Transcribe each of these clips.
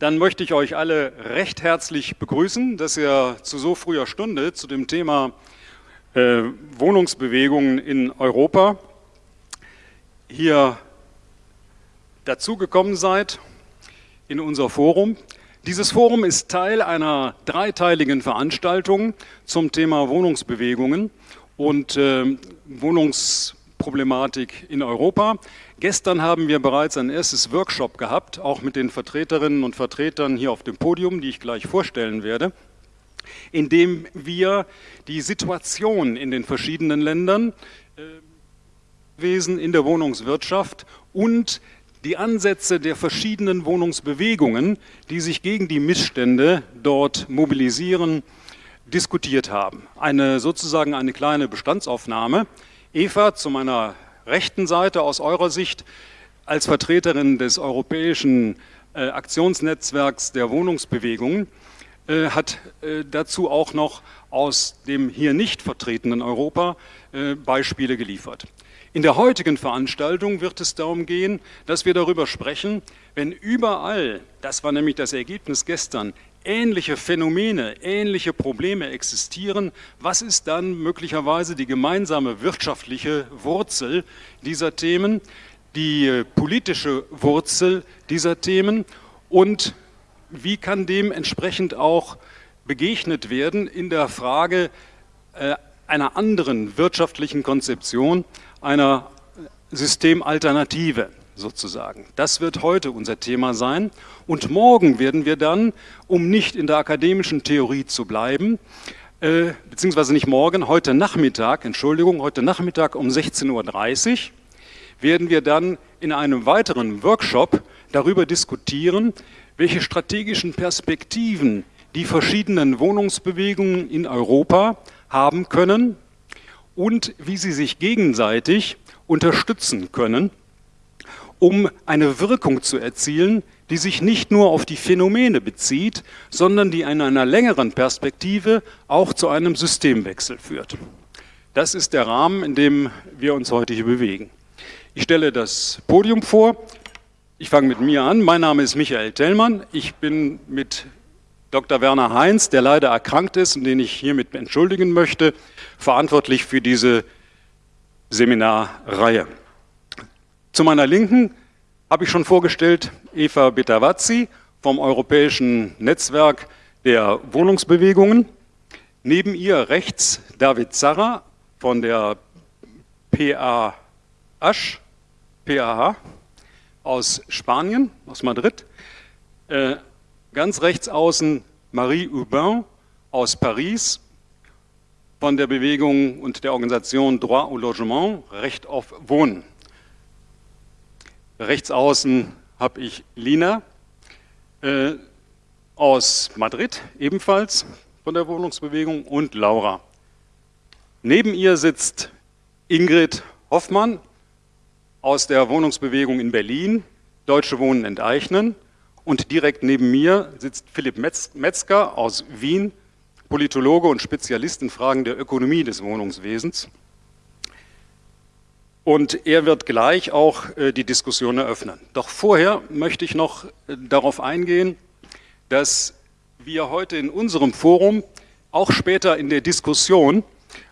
Dann möchte ich euch alle recht herzlich begrüßen, dass ihr zu so früher Stunde zu dem Thema äh, Wohnungsbewegungen in Europa hier dazugekommen seid in unser Forum. Dieses Forum ist Teil einer dreiteiligen Veranstaltung zum Thema Wohnungsbewegungen und äh, Wohnungsproblematik in Europa. Gestern haben wir bereits ein erstes Workshop gehabt, auch mit den Vertreterinnen und Vertretern hier auf dem Podium, die ich gleich vorstellen werde, in dem wir die Situation in den verschiedenen Ländern, äh, Wesen in der Wohnungswirtschaft und die Ansätze der verschiedenen Wohnungsbewegungen, die sich gegen die Missstände dort mobilisieren, diskutiert haben. Eine sozusagen eine kleine Bestandsaufnahme. Eva, zu meiner rechten Seite aus eurer Sicht als Vertreterin des europäischen äh, Aktionsnetzwerks der Wohnungsbewegungen äh, hat äh, dazu auch noch aus dem hier nicht vertretenen Europa äh, Beispiele geliefert. In der heutigen Veranstaltung wird es darum gehen, dass wir darüber sprechen, wenn überall, das war nämlich das Ergebnis gestern, ähnliche Phänomene, ähnliche Probleme existieren, was ist dann möglicherweise die gemeinsame wirtschaftliche Wurzel dieser Themen, die politische Wurzel dieser Themen und wie kann dem entsprechend auch begegnet werden in der Frage äh, einer anderen wirtschaftlichen Konzeption, einer Systemalternative sozusagen. Das wird heute unser Thema sein. Und morgen werden wir dann, um nicht in der akademischen Theorie zu bleiben, äh, beziehungsweise nicht morgen, heute Nachmittag, Entschuldigung, heute Nachmittag um 16.30 Uhr, werden wir dann in einem weiteren Workshop darüber diskutieren, welche strategischen Perspektiven die verschiedenen Wohnungsbewegungen in Europa haben können und wie sie sich gegenseitig unterstützen können um eine Wirkung zu erzielen, die sich nicht nur auf die Phänomene bezieht, sondern die in einer längeren Perspektive auch zu einem Systemwechsel führt. Das ist der Rahmen, in dem wir uns heute hier bewegen. Ich stelle das Podium vor. Ich fange mit mir an. Mein Name ist Michael Tellmann. Ich bin mit Dr. Werner Heinz, der leider erkrankt ist und den ich hiermit entschuldigen möchte, verantwortlich für diese Seminarreihe. Zu meiner Linken habe ich schon vorgestellt Eva Betavazzi vom Europäischen Netzwerk der Wohnungsbewegungen. Neben ihr rechts David Zarra von der PAH, PAH aus Spanien, aus Madrid. Äh, ganz rechts außen Marie Hubin aus Paris von der Bewegung und der Organisation Droit au Logement, Recht auf Wohnen. Rechts außen habe ich Lina äh, aus Madrid, ebenfalls von der Wohnungsbewegung, und Laura. Neben ihr sitzt Ingrid Hoffmann aus der Wohnungsbewegung in Berlin, Deutsche Wohnen enteignen. Und direkt neben mir sitzt Philipp Metzger aus Wien, Politologe und Spezialist in Fragen der Ökonomie des Wohnungswesens. Und er wird gleich auch äh, die Diskussion eröffnen. Doch vorher möchte ich noch äh, darauf eingehen, dass wir heute in unserem Forum, auch später in der Diskussion,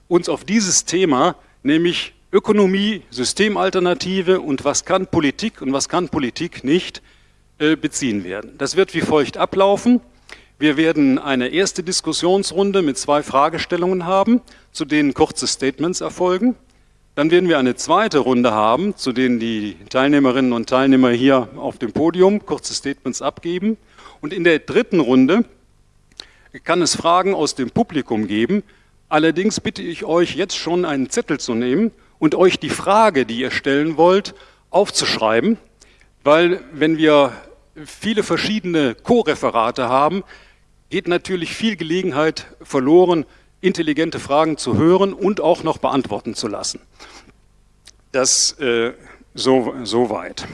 uns auf dieses Thema, nämlich Ökonomie, Systemalternative und was kann Politik und was kann Politik nicht, äh, beziehen werden. Das wird wie folgt ablaufen. Wir werden eine erste Diskussionsrunde mit zwei Fragestellungen haben, zu denen kurze Statements erfolgen. Dann werden wir eine zweite Runde haben, zu denen die Teilnehmerinnen und Teilnehmer hier auf dem Podium kurze Statements abgeben. Und in der dritten Runde kann es Fragen aus dem Publikum geben. Allerdings bitte ich euch jetzt schon einen Zettel zu nehmen und euch die Frage, die ihr stellen wollt, aufzuschreiben, weil wenn wir viele verschiedene Co-Referate haben, geht natürlich viel Gelegenheit verloren, intelligente Fragen zu hören und auch noch beantworten zu lassen. Das äh, so, so weit.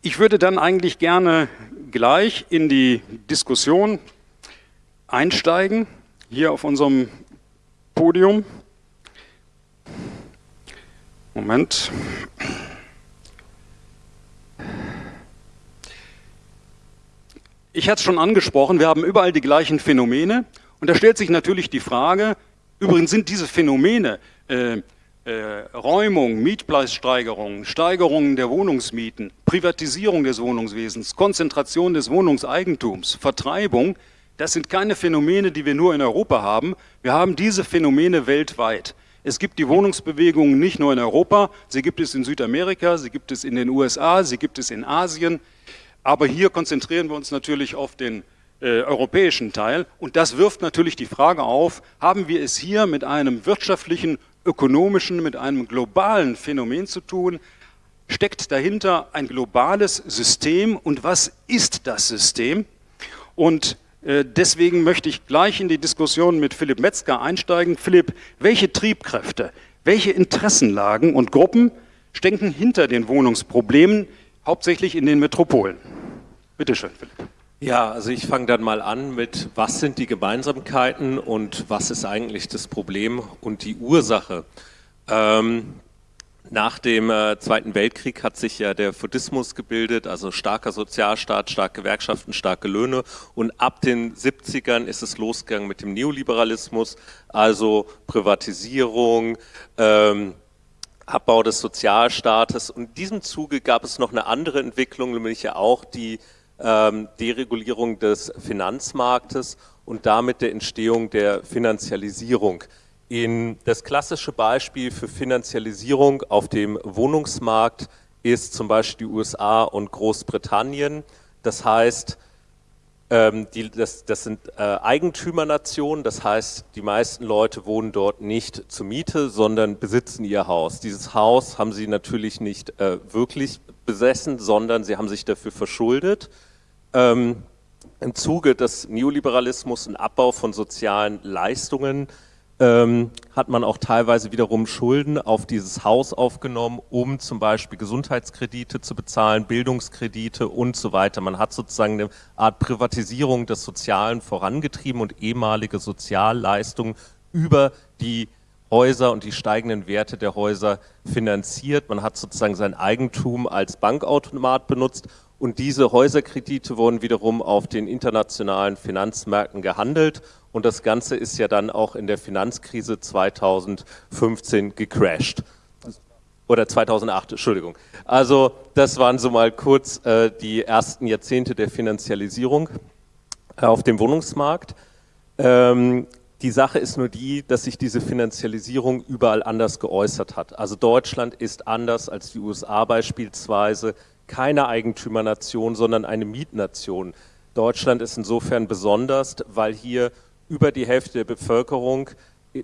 Ich würde dann eigentlich gerne gleich in die Diskussion einsteigen, hier auf unserem Podium. Moment. Ich hatte es schon angesprochen, wir haben überall die gleichen Phänomene und da stellt sich natürlich die Frage, übrigens sind diese Phänomene äh, äh, Räumung, Mietpreissteigerung, Steigerung der Wohnungsmieten, Privatisierung des Wohnungswesens, Konzentration des Wohnungseigentums, Vertreibung, das sind keine Phänomene, die wir nur in Europa haben. Wir haben diese Phänomene weltweit. Es gibt die Wohnungsbewegungen nicht nur in Europa, sie gibt es in Südamerika, sie gibt es in den USA, sie gibt es in Asien. Aber hier konzentrieren wir uns natürlich auf den äh, europäischen Teil. Und das wirft natürlich die Frage auf, haben wir es hier mit einem wirtschaftlichen, ökonomischen, mit einem globalen Phänomen zu tun? Steckt dahinter ein globales System und was ist das System? Und äh, deswegen möchte ich gleich in die Diskussion mit Philipp Metzger einsteigen. Philipp, welche Triebkräfte, welche Interessenlagen und Gruppen stecken hinter den Wohnungsproblemen, hauptsächlich in den Metropolen? Bitte schön, Philipp. Ja, also ich fange dann mal an mit, was sind die Gemeinsamkeiten und was ist eigentlich das Problem und die Ursache. Ähm, nach dem äh, Zweiten Weltkrieg hat sich ja der Fordismus gebildet, also starker Sozialstaat, starke Gewerkschaften, starke Löhne. Und ab den 70ern ist es losgegangen mit dem Neoliberalismus, also Privatisierung, ähm, Abbau des Sozialstaates. Und in diesem Zuge gab es noch eine andere Entwicklung, nämlich ja auch die ähm, Deregulierung des Finanzmarktes und damit der Entstehung der Finanzialisierung. In das klassische Beispiel für Finanzialisierung auf dem Wohnungsmarkt ist zum Beispiel die USA und Großbritannien. Das heißt, ähm, die, das, das, sind äh, Eigentümernationen, das heißt, die meisten Leute wohnen dort nicht zur Miete, sondern besitzen ihr Haus. Dieses Haus haben sie natürlich nicht äh, wirklich besessen, sondern sie haben sich dafür verschuldet. Ähm, Im Zuge des Neoliberalismus und Abbau von sozialen Leistungen ähm, hat man auch teilweise wiederum Schulden auf dieses Haus aufgenommen, um zum Beispiel Gesundheitskredite zu bezahlen, Bildungskredite und so weiter. Man hat sozusagen eine Art Privatisierung des Sozialen vorangetrieben und ehemalige Sozialleistungen über die Häuser und die steigenden Werte der Häuser finanziert. Man hat sozusagen sein Eigentum als Bankautomat benutzt und diese Häuserkredite wurden wiederum auf den internationalen Finanzmärkten gehandelt und das Ganze ist ja dann auch in der Finanzkrise 2015 gecrashed. Oder 2008, Entschuldigung. Also das waren so mal kurz äh, die ersten Jahrzehnte der Finanzialisierung äh, auf dem Wohnungsmarkt. Ähm, die Sache ist nur die, dass sich diese Finanzialisierung überall anders geäußert hat. Also Deutschland ist anders als die USA beispielsweise keine Eigentümernation, sondern eine Mietnation. Deutschland ist insofern besonders, weil hier über die Hälfte der Bevölkerung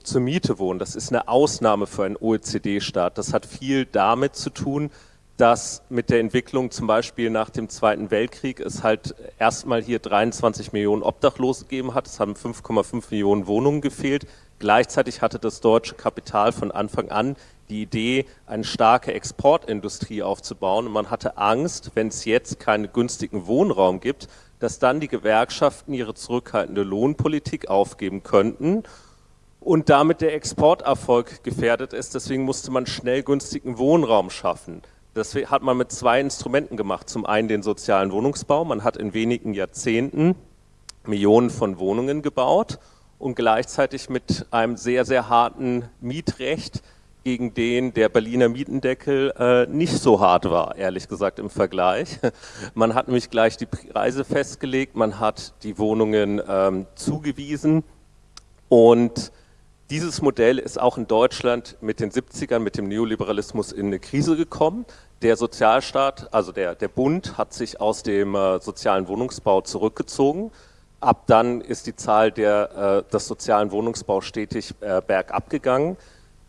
zur Miete wohnt. Das ist eine Ausnahme für einen OECD-Staat. Das hat viel damit zu tun, dass mit der Entwicklung zum Beispiel nach dem Zweiten Weltkrieg es halt erstmal hier 23 Millionen Obdachlose gegeben hat. Es haben 5,5 Millionen Wohnungen gefehlt. Gleichzeitig hatte das deutsche Kapital von Anfang an die Idee, eine starke Exportindustrie aufzubauen. Und man hatte Angst, wenn es jetzt keinen günstigen Wohnraum gibt, dass dann die Gewerkschaften ihre zurückhaltende Lohnpolitik aufgeben könnten und damit der Exporterfolg gefährdet ist. Deswegen musste man schnell günstigen Wohnraum schaffen. Das hat man mit zwei Instrumenten gemacht. Zum einen den sozialen Wohnungsbau. Man hat in wenigen Jahrzehnten Millionen von Wohnungen gebaut und gleichzeitig mit einem sehr, sehr harten Mietrecht gegen den der Berliner Mietendeckel äh, nicht so hart war, ehrlich gesagt im Vergleich. Man hat nämlich gleich die Preise festgelegt, man hat die Wohnungen ähm, zugewiesen und dieses Modell ist auch in Deutschland mit den 70ern, mit dem Neoliberalismus in eine Krise gekommen. Der Sozialstaat, also der, der Bund, hat sich aus dem äh, sozialen Wohnungsbau zurückgezogen. Ab dann ist die Zahl der, äh, des sozialen Wohnungsbaus stetig äh, bergab gegangen.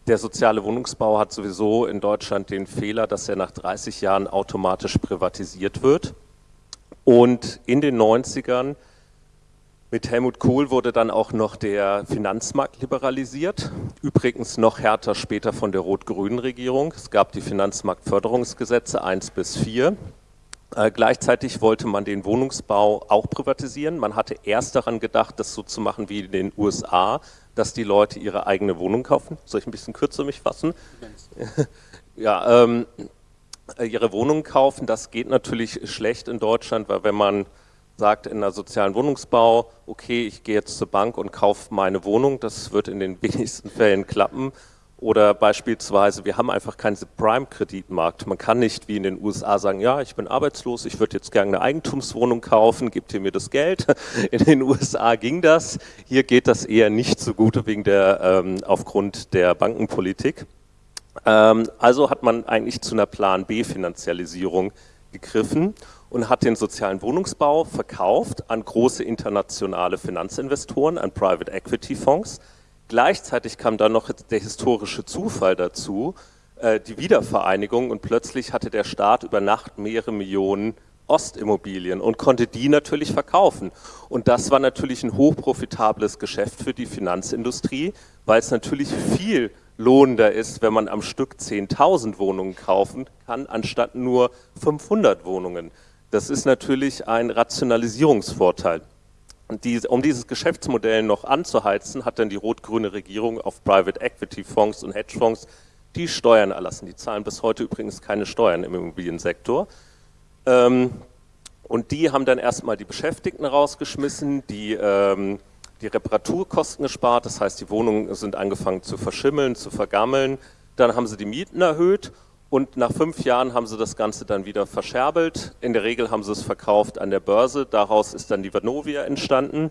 Der soziale Wohnungsbau hat sowieso in Deutschland den Fehler, dass er nach 30 Jahren automatisch privatisiert wird. Und in den 90ern mit Helmut Kohl wurde dann auch noch der Finanzmarkt liberalisiert, übrigens noch härter später von der rot-grünen Regierung. Es gab die Finanzmarktförderungsgesetze 1 bis 4. Äh, gleichzeitig wollte man den Wohnungsbau auch privatisieren. Man hatte erst daran gedacht, das so zu machen wie in den USA, dass die Leute ihre eigene Wohnung kaufen. Soll ich ein bisschen kürzer mich fassen? ja, ähm, ihre Wohnung kaufen, das geht natürlich schlecht in Deutschland, weil wenn man sagt in der sozialen Wohnungsbau, okay, ich gehe jetzt zur Bank und kaufe meine Wohnung, das wird in den wenigsten Fällen klappen. Oder beispielsweise, wir haben einfach keinen Prime-Kreditmarkt. Man kann nicht wie in den USA sagen, ja, ich bin arbeitslos, ich würde jetzt gerne eine Eigentumswohnung kaufen, gebt ihr mir das Geld. In den USA ging das. Hier geht das eher nicht so gut wegen der, ähm, aufgrund der Bankenpolitik. Ähm, also hat man eigentlich zu einer Plan B-Finanzialisierung gegriffen und hat den sozialen Wohnungsbau verkauft an große internationale Finanzinvestoren, an Private Equity Fonds. Gleichzeitig kam dann noch der historische Zufall dazu, äh, die Wiedervereinigung und plötzlich hatte der Staat über Nacht mehrere Millionen Ostimmobilien und konnte die natürlich verkaufen. Und das war natürlich ein hochprofitables Geschäft für die Finanzindustrie, weil es natürlich viel lohnender ist, wenn man am Stück 10.000 Wohnungen kaufen kann, anstatt nur 500 Wohnungen. Das ist natürlich ein Rationalisierungsvorteil. Um dieses Geschäftsmodell noch anzuheizen, hat dann die rot-grüne Regierung auf Private Equity Fonds und Hedgefonds die Steuern erlassen. Die zahlen bis heute übrigens keine Steuern im Immobiliensektor. Ähm, und die haben dann erstmal die Beschäftigten rausgeschmissen, die, ähm, die Reparaturkosten gespart, das heißt, die Wohnungen sind angefangen zu verschimmeln, zu vergammeln. Dann haben sie die Mieten erhöht und nach fünf Jahren haben sie das Ganze dann wieder verscherbelt. In der Regel haben sie es verkauft an der Börse. Daraus ist dann die Vanovia entstanden.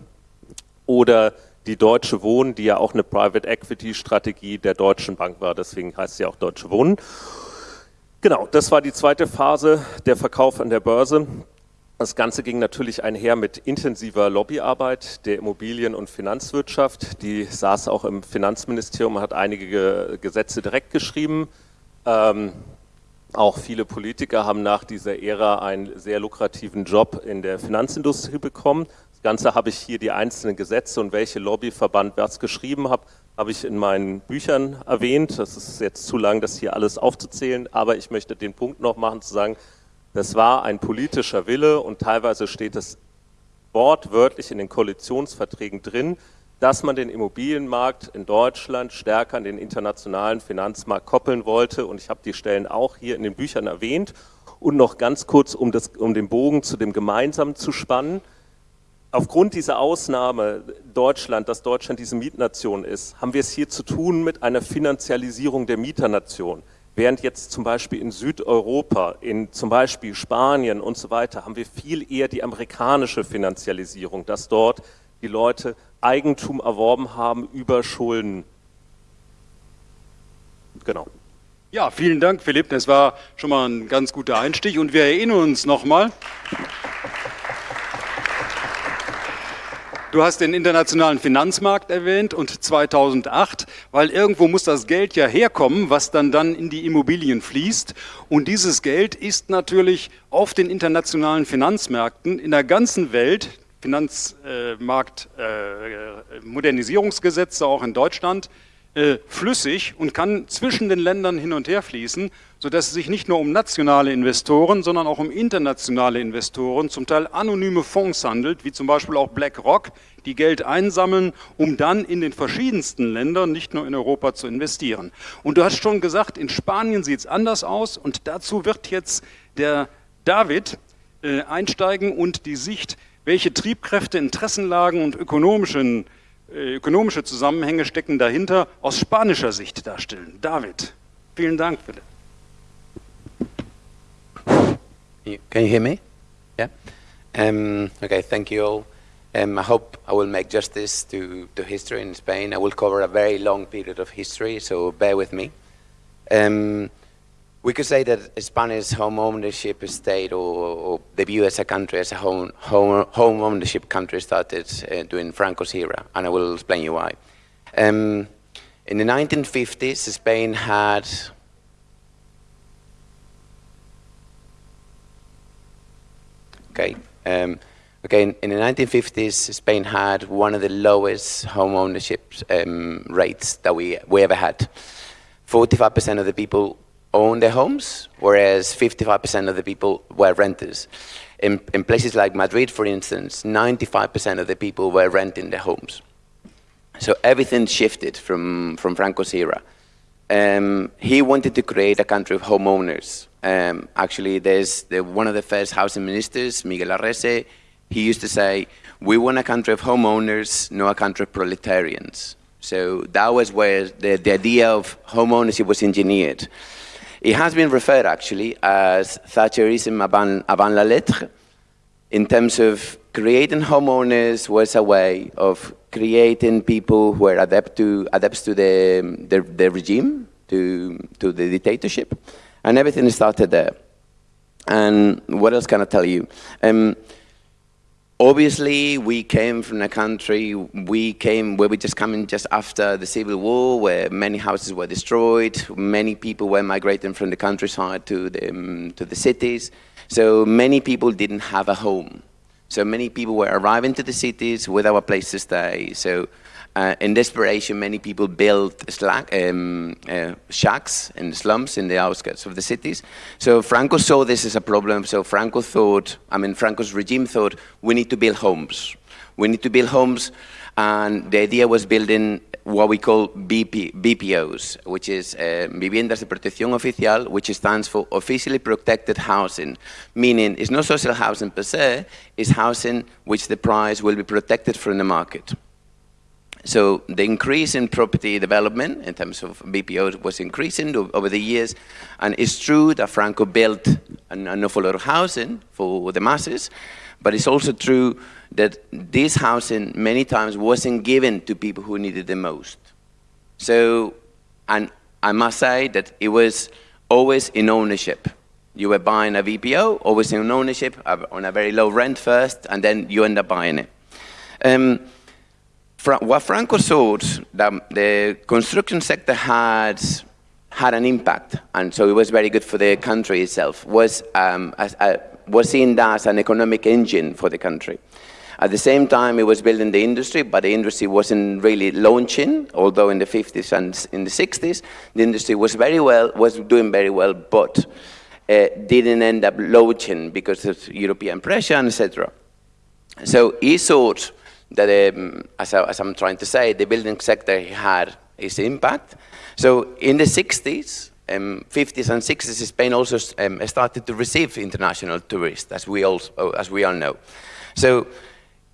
Oder die Deutsche Wohnen, die ja auch eine Private Equity Strategie der Deutschen Bank war. Deswegen heißt sie auch Deutsche Wohnen. Genau, das war die zweite Phase, der Verkauf an der Börse. Das Ganze ging natürlich einher mit intensiver Lobbyarbeit der Immobilien- und Finanzwirtschaft. Die saß auch im Finanzministerium, hat einige Gesetze direkt geschrieben. Ähm, auch viele Politiker haben nach dieser Ära einen sehr lukrativen Job in der Finanzindustrie bekommen. Das Ganze habe ich hier die einzelnen Gesetze und welche Lobbyverband was geschrieben hat, habe ich in meinen Büchern erwähnt. Das ist jetzt zu lang, das hier alles aufzuzählen, aber ich möchte den Punkt noch machen, zu sagen, das war ein politischer Wille und teilweise steht es wortwörtlich in den Koalitionsverträgen drin, dass man den Immobilienmarkt in Deutschland stärker an den internationalen Finanzmarkt koppeln wollte. Und ich habe die Stellen auch hier in den Büchern erwähnt. Und noch ganz kurz, um, das, um den Bogen zu dem Gemeinsamen zu spannen. Aufgrund dieser Ausnahme Deutschland, dass Deutschland diese Mietnation ist, haben wir es hier zu tun mit einer Finanzialisierung der Mieternation. Während jetzt zum Beispiel in Südeuropa, in zum Beispiel Spanien und so weiter, haben wir viel eher die amerikanische Finanzialisierung, dass dort die Leute Eigentum erworben haben über Schulden. Genau. Ja, vielen Dank, Philipp. Das war schon mal ein ganz guter Einstieg und wir erinnern uns nochmal. Du hast den internationalen Finanzmarkt erwähnt und 2008, weil irgendwo muss das Geld ja herkommen, was dann dann in die Immobilien fließt. Und dieses Geld ist natürlich auf den internationalen Finanzmärkten in der ganzen Welt, Finanzmarktmodernisierungsgesetze auch in Deutschland äh, flüssig und kann zwischen den Ländern hin und her fließen, sodass es sich nicht nur um nationale Investoren, sondern auch um internationale Investoren, zum Teil anonyme Fonds handelt, wie zum Beispiel auch BlackRock, die Geld einsammeln, um dann in den verschiedensten Ländern, nicht nur in Europa, zu investieren. Und du hast schon gesagt, in Spanien sieht es anders aus und dazu wird jetzt der David äh, einsteigen und die Sicht welche Triebkräfte, Interessenlagen und ökonomischen, äh, ökonomische Zusammenhänge stecken dahinter aus spanischer Sicht darstellen. David, vielen Dank bitte. Can you hear me? Yeah? Um, okay, thank you all. Um, I hope I will make justice to, to history in Spain. I will cover a very long period of history, so bear with me. Um, we could say that Spanish home ownership state or, or the view as a country as a home, home, home ownership country started uh, during Franco's era, and I will explain you why. Um, in the 1950s, Spain had okay. Um, okay, in, the 1950s, Spain had one of the lowest home ownership um, rates that we, we ever had. 45% of the people own their homes, whereas 55% of the people were renters. In, in places like Madrid, for instance, 95% of the people were renting their homes. So everything shifted from, from Franco's era. Um, he wanted to create a country of homeowners. Um, actually, there's the, one of the first housing ministers, Miguel Arrese, he used to say, we want a country of homeowners, not a country of proletarians. So that was where the, the idea of homeownership was engineered. It has been referred actually as Thatcherism avant, avant la lettre in terms of creating homeowners was a way of creating people who are adept to, adepts to the, the, the regime, to, to the dictatorship, and everything started there. And what else can I tell you? Um, Obviously, we came from a country, we came where we just coming just after the Civil War, where many houses were destroyed, many people were migrating from the countryside to the, um, to the cities. So many people didn't have a home. So many people were arriving to the cities without a place to stay. So uh, in desperation, many people built slack, um, uh, shacks the slums in the outskirts of the cities. So Franco saw this as a problem. So Franco thought, I mean, Franco's regime thought, we need to build homes. We need to build homes. And the idea was building what we call BP, BPOs, which is uh, Viviendas de Protección Oficial, which stands for Officially Protected Housing, meaning it's not social housing per se, it's housing which the price will be protected from the market. So the increase in property development in terms of BPOs was increasing over the years. And it's true that Franco built an, an awful lot of housing for the masses, but it's also true that this housing many times wasn't given to people who needed the most. So, and I must say that it was always in ownership. You were buying a VPO, always in ownership, on a very low rent first, and then you end up buying it. Um, Fra what Franco saw that the construction sector had had an impact, and so it was very good for the country itself, was, um, as, uh, was seen as an economic engine for the country. At the same time, it was building the industry, but the industry wasn't really launching, although in the 50s and in the 60s, the industry was very well, was doing very well, but uh, didn't end up launching because of European pressure, etc. So he thought that, um, as, I, as I'm trying to say, the building sector had its impact. So in the 60s, um, 50s and 60s, Spain also um, started to receive international tourists, as we, all, as we all know. So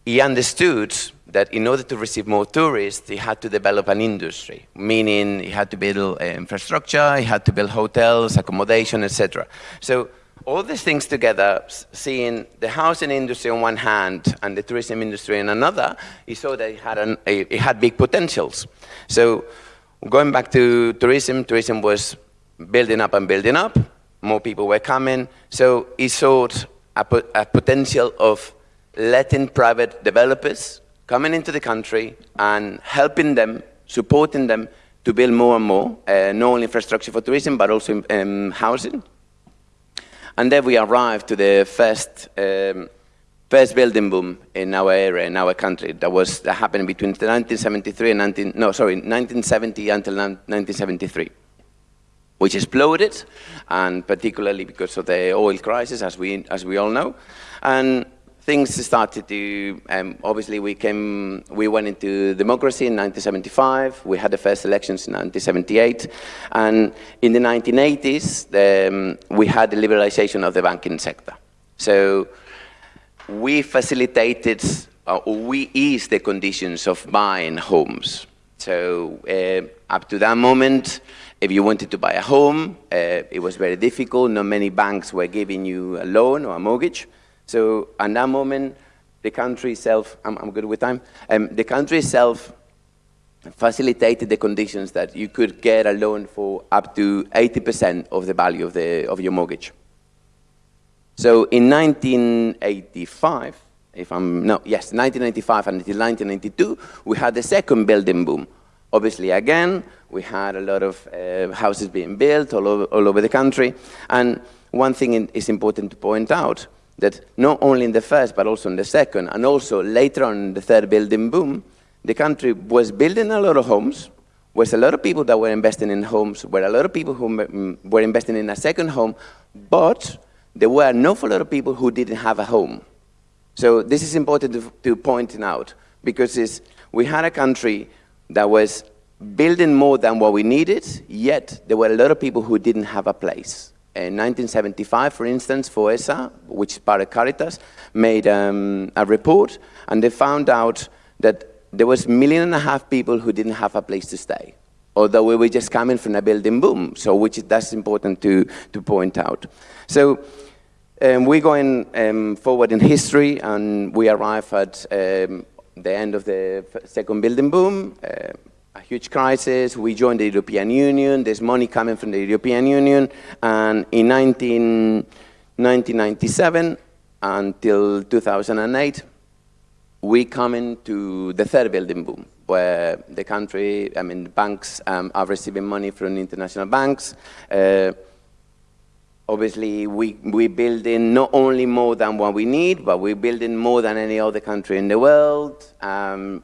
he understood that in order to receive more tourists, he had to develop an industry, meaning he had to build uh, infrastructure, he had to build hotels, accommodation, etc. So all these things together, seeing the housing industry on one hand and the tourism industry on another, he saw that it had, an, it had big potentials. So going back to tourism, tourism was building up and building up. More people were coming. So he saw a, a potential of letting private developers coming into the country and helping them, supporting them to build more and more, uh, not only infrastructure for tourism, but also um, housing. And then we arrived to the first, um, first building boom in our area, in our country. That was that happened between 1973 and 19, no, sorry, 1970 until 1973 which exploded, and particularly because of the oil crisis, as we, as we all know. And things started to, um, obviously we came, we went into democracy in 1975, we had the first elections in 1978, and in the 1980s, the, um, we had the liberalization of the banking sector. So we facilitated, uh, we eased the conditions of buying homes. So uh, up to that moment, if you wanted to buy a home, uh, it was very difficult. Not many banks were giving you a loan or a mortgage. So at that moment, the country itself, I'm, I'm good with time, um, the country itself facilitated the conditions that you could get a loan for up to 80% of the value of, the, of your mortgage. So in 1985, if I'm, no, yes, 1985 until 1992, we had the second building boom. Obviously, again, we had a lot of uh, houses being built all over, all over the country. And one thing is important to point out, that not only in the first, but also in the second, and also later on in the third building boom, the country was building a lot of homes, was a lot of people that were investing in homes, were a lot of people who mm, were investing in a second home, but there were an awful lot of people who didn't have a home. So this is important to, to point out, because we had a country that was building more than what we needed, yet there were a lot of people who didn't have a place. In 1975, for instance, FOESA, which is part of Caritas, made um, a report and they found out that there was a million and a half people who didn't have a place to stay, although we were just coming from a building boom, so which is that's important to, to point out. So um, we're going um, forward in history and we arrive at um, the end of the second building boom, uh, a huge crisis. We joined the European Union. There's money coming from the European Union. And in 19, 1997 until 2008, we come into the third building boom, where the country, I mean, banks um, are receiving money from international banks. Uh, obviously, we, we're building not only more than what we need, but we're building more than any other country in the world. Um,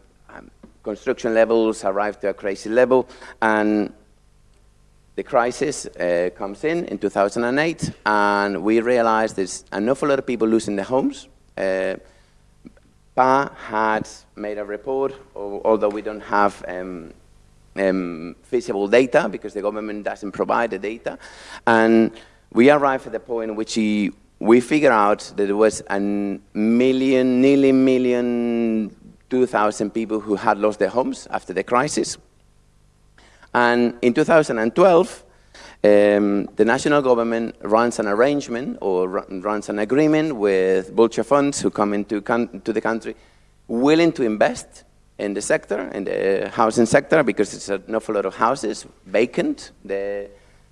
construction levels arrive to a crazy level, and the crisis uh, comes in in 2008, and we realize there's an awful lot of people losing their homes. Uh, PA had made a report, although we don't have um, um, feasible data because the government doesn't provide the data. And we arrived at the point in which he, we figured out that there was a million, nearly million, 2,000 people who had lost their homes after the crisis. And in 2012, um, the national government runs an arrangement or runs an agreement with vulture funds who come into to the country willing to invest in the sector, in the housing sector, because it's an awful lot of houses vacant. The,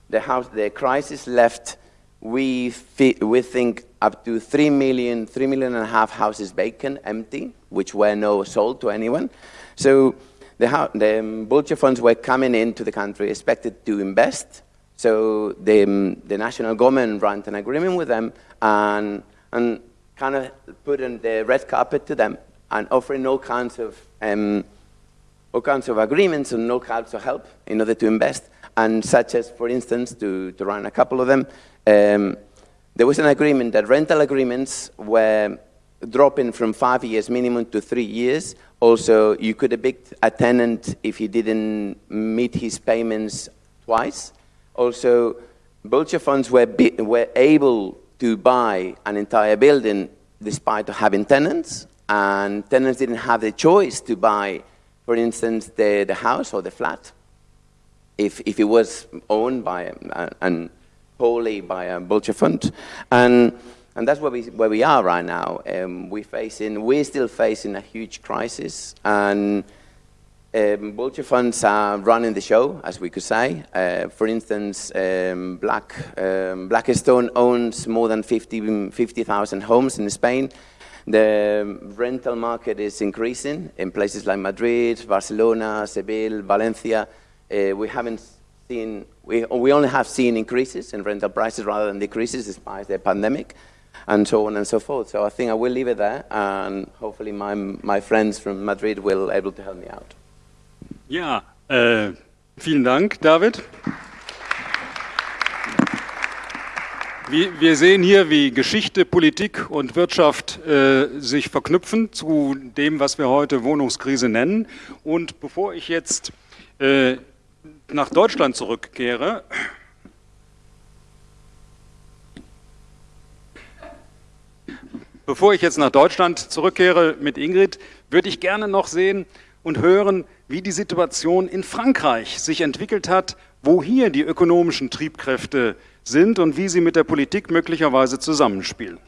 the, house, the crisis left, we, we think, up to 3 million, 3 million and a half houses vacant, empty, which were no sold to anyone. So the, the vulture funds were coming into the country expected to invest so the, um, the national government ran an agreement with them and, and kind of put in the red carpet to them and offering all kinds of um, all kinds of agreements and all kinds of help in order to invest. And such as, for instance, to, to run a couple of them, um, there was an agreement that rental agreements were dropping from five years minimum to three years. Also, you could evict a tenant if he didn't meet his payments twice. Also, vulture funds were, were able to buy an entire building despite having tenants, and tenants didn't have the choice to buy, for instance, the, the house or the flat if, if it was owned by and wholly by a vulture fund. And, and that's where we, where we are right now. Um, we're, facing, we're still facing a huge crisis, and um, vulture funds are running the show, as we could say. Uh, for instance, um, Black, um, Blackstone owns more than 50,000 50, homes in Spain. The rental market is increasing in places like Madrid, Barcelona, Seville, Valencia. Uh, we haven't seen, we, we only have seen increases in rental prices rather than decreases despite the pandemic and so on and so forth. So I think I will leave it there and hopefully my, my friends from Madrid will able to help me out. Ja, äh, vielen Dank, David. Wir sehen hier, wie Geschichte, Politik und Wirtschaft äh, sich verknüpfen zu dem, was wir heute Wohnungskrise nennen. Und bevor ich jetzt äh, nach Deutschland zurückkehre, bevor ich jetzt nach Deutschland zurückkehre mit Ingrid, würde ich gerne noch sehen und hören, wie die Situation in Frankreich sich entwickelt hat, wo hier die ökonomischen Triebkräfte sind und wie sie mit der Politik möglicherweise zusammenspielen.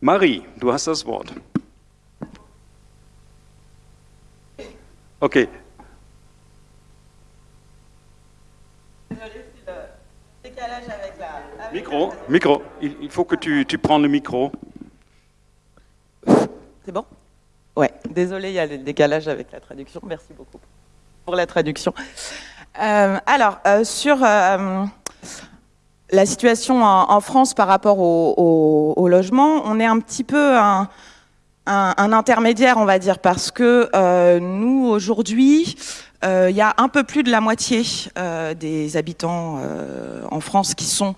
Marie, du hast das Wort. Okay. Micro, micro, il faut que tu, tu prends le micro. C'est bon? Ouais, désolé, il y a le décalage avec la traduction. Merci beaucoup pour la traduction. Euh, alors, euh, sur euh, la situation en, France par rapport au, logement, on est un petit peu un, intermédiaire, on va dire, parce que nous, aujourd'hui, il y a un peu plus de la moitié des habitants en France qui sont,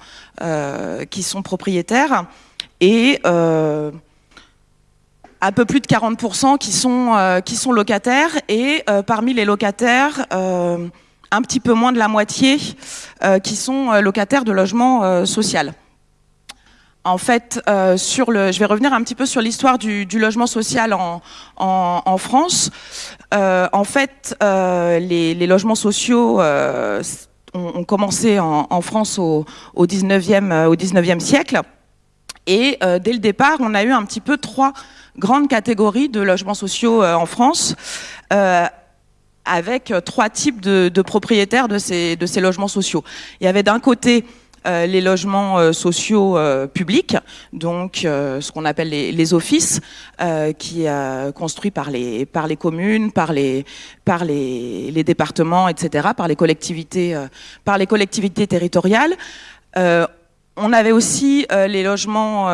qui sont propriétaires. Et un peu plus de 40% qui sont, euh, qui sont locataires et euh, parmi les locataires, euh, un petit peu moins de la moitié qui sont locataires de logements social. En fait, sur le, je vais revenir un petit peu sur l'histoire du, logement social en, France. en fait, les, logements sociaux ont, commencé en, France au, 19e, au 19e siècle. Et dès le départ, on a eu un petit peu trois grandes catégories de logements sociaux en France avec trois types de, propriétaires de ces, logements sociaux. Il y avait d'un côté euh, les logements euh, sociaux euh, publics, donc ce qu'on appelle les, offices, qui construits par les par les communes, par les par les, départements, etc., par les collectivités par les collectivités territoriales. on avait aussi les logements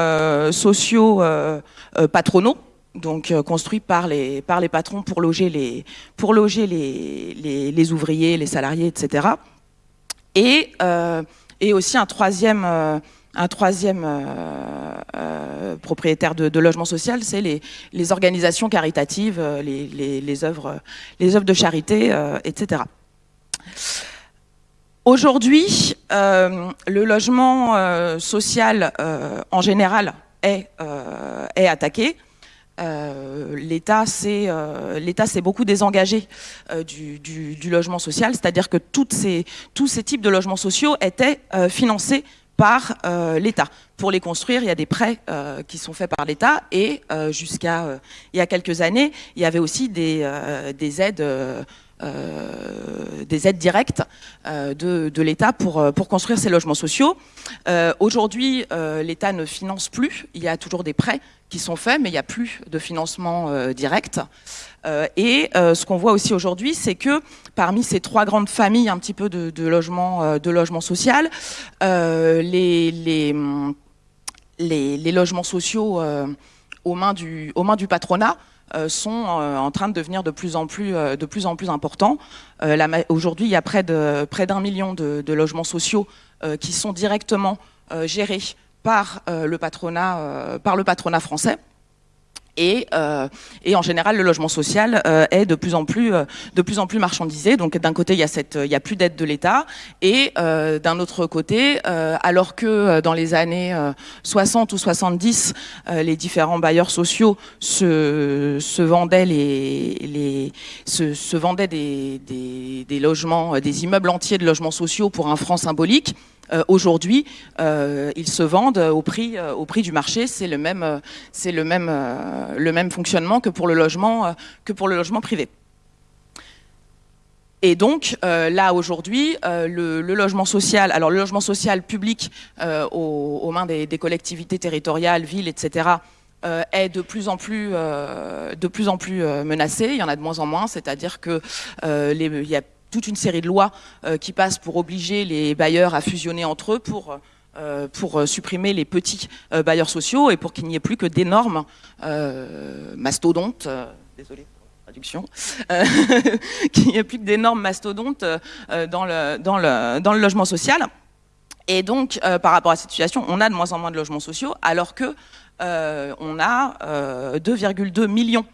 sociaux patronaux, donc construits par les par les patrons pour loger les pour loger les, les ouvriers, les salariés, etc. Et et aussi un troisième, euh, euh, euh, propriétaire de, logement social, c'est les, organisations caritatives, les, œuvres, les œuvres de charité, etc. Aujourd'hui, le logement social en général est attaqué. Euh, l'État s'est euh, beaucoup désengagé euh, du, logement social, c'est-à-dire que tous ces types de logements sociaux étaient financés par l'État. Pour les construire, il y a des prêts qui sont faits par l'État et jusqu'à il y a quelques années, il y avait aussi des, des aides des aides directes euh, de, l'État pour, euh, pour construire ces logements sociaux. Aujourd'hui, l'État ne finance plus, il y a toujours des prêts qui sont faits, mais il n'y a plus de financement direct. et ce qu'on voit aussi aujourd'hui, c'est que parmi ces trois grandes familles un petit peu de, de logements de logement social, les, les, les, logements sociaux aux mains du, aux mains du patronat euh, sont euh, en train de devenir de plus en plus, euh, importants. Aujourd'hui, il y a près d'un million de, logements sociaux qui sont directement gérés par le patronat français. Et, euh, et, en général, le logement social euh, est de plus en plus, euh, de plus en plus marchandisé. Donc, d'un côté, il y a plus d'aide de l'État, et d'un autre côté, alors que dans les années 60 ou 70, les différents bailleurs sociaux se, vendaient des logements, des immeubles entiers de logements sociaux pour un franc symbolique. Euh, aujourd'hui, euh, ils se vendent au prix, euh, au prix du marché. C'est le même, fonctionnement que pour le logement, privé. Et donc là aujourd'hui, le, logement social, alors le logement social public aux, mains des, collectivités territoriales, villes, etc. est de plus en plus, menacé. Il y en a de moins en moins, c'est-à-dire que il y a toute une série de lois euh, qui passent pour obliger les bailleurs à fusionner entre eux pour euh, euh, supprimer les petits bailleurs sociaux et pour qu'il n'y ait plus que d'énormes mastodontes, désolé traduction, qu'il n'y ait plus que d'énormes mastodontes dans le logement social. Et donc, par rapport à cette situation, on a de moins en moins de logements sociaux, alors que on a 2,2 millions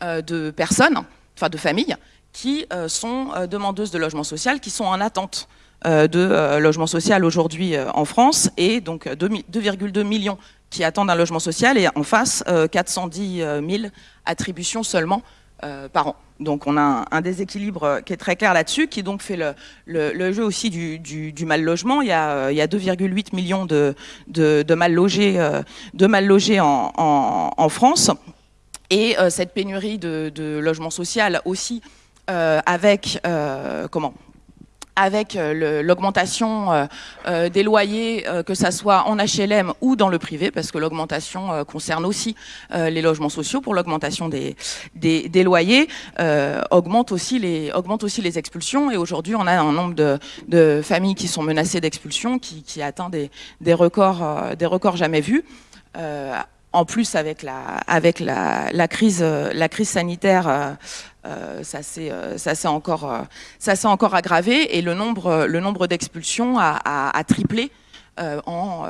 de personnes, enfin de familles, qui euh, sont euh, demandeuses de logement social, qui sont en attente euh, de logement social aujourd'hui en France, et donc 2,2 millions qui attendent un logement social, et en face, 410 000 attributions seulement par an. Donc on a un, déséquilibre qui est très clair là-dessus, qui donc fait le, jeu aussi du, mal logement. Il y a, a 2,8 millions de, de, mal logés, en, France. Et cette pénurie de, de logement social aussi avec euh, comment avec euh, l'augmentation des loyers, que ça soit en HLM ou dans le privé, parce que l'augmentation concerne aussi les logements sociaux pour l'augmentation des, des, loyers, augmente, aussi les, augmente aussi les expulsions. Et aujourd'hui, on a un nombre de, de familles qui sont menacées d'expulsion qui, qui, atteint des, des, records, des records jamais vus en plus avec la, avec la, la crise, la crise sanitaire, euh, euh ça s'est euh, encore, ça s'est encore aggravé et le nombre, d'expulsions a, triplé en,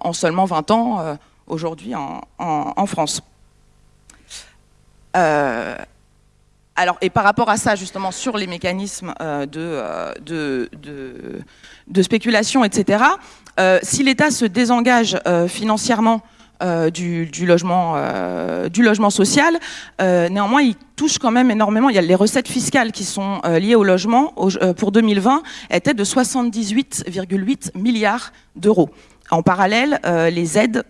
en, seulement 20 ans aujourd'hui en, France. alors, et par rapport à ça, justement, sur les mécanismes de, spéculation, etc., si l'État se désengage financièrement euh, du, du, logement, euh, du logement social. Euh, néanmoins, il touche quand même énormément. Il y a les recettes fiscales qui sont liées au logement pour 2020 étaient de 78,8 milliards d'euros. En parallèle, les aides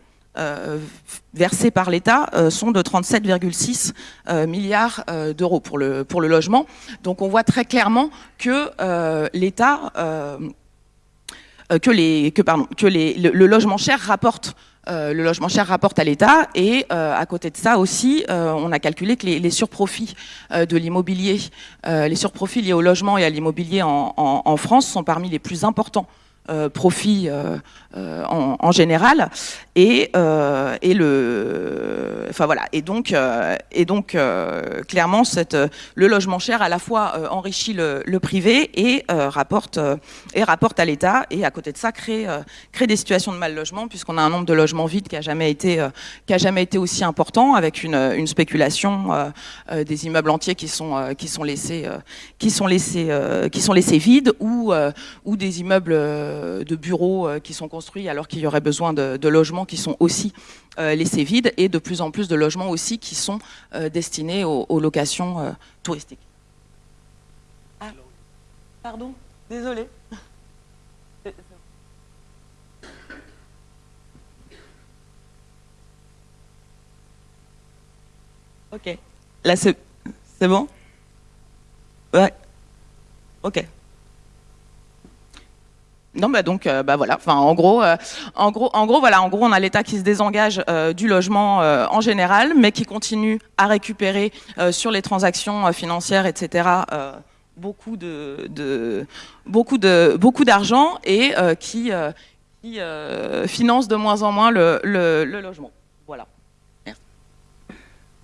versées par l'État sont de 37,6 milliards d'euros pour le, pour le logement. Donc on voit très clairement que l'État, que, les, que, pardon, que les, le, logement cher rapporte euh, le logement cher rapporte à l'État et euh, à côté de ça aussi, euh, on a calculé que les, surprofits de l'immobilier, les surprofits liés au logement et à l'immobilier en, France sont parmi les plus importants profits en, général et, euh, et le enfin voilà. Et donc euh, et donc clairement cette le logement cher à la fois enrichit le, privé et rapporte et rapporte à l'État. Et à côté de ça crée crée des situations de mal logement puisqu'on a un nombre de logements vides qui a jamais été qui a jamais été aussi important avec une, une spéculation des immeubles entiers qui sont qui sont laissés qui sont laissés qui sont laissés vides ou ou des immeubles de bureaux qui sont construits alors qu'il y aurait besoin de, logements qui sont aussi euh, laissés vides et de plus en plus de logements aussi qui sont euh, destinés aux, locations euh, touristiques. Ah, pardon, désolé. Ok. Là, c'est bon? Ouais. Ok. Non, bah donc, euh, bah voilà. Enfin, en gros, euh, en gros, en gros, voilà. En gros, on a l'État qui se désengage euh, du logement en général, mais qui continue à récupérer sur les transactions financières, etc. beaucoup d'argent et qui, finance de moins en moins le logement. Voilà.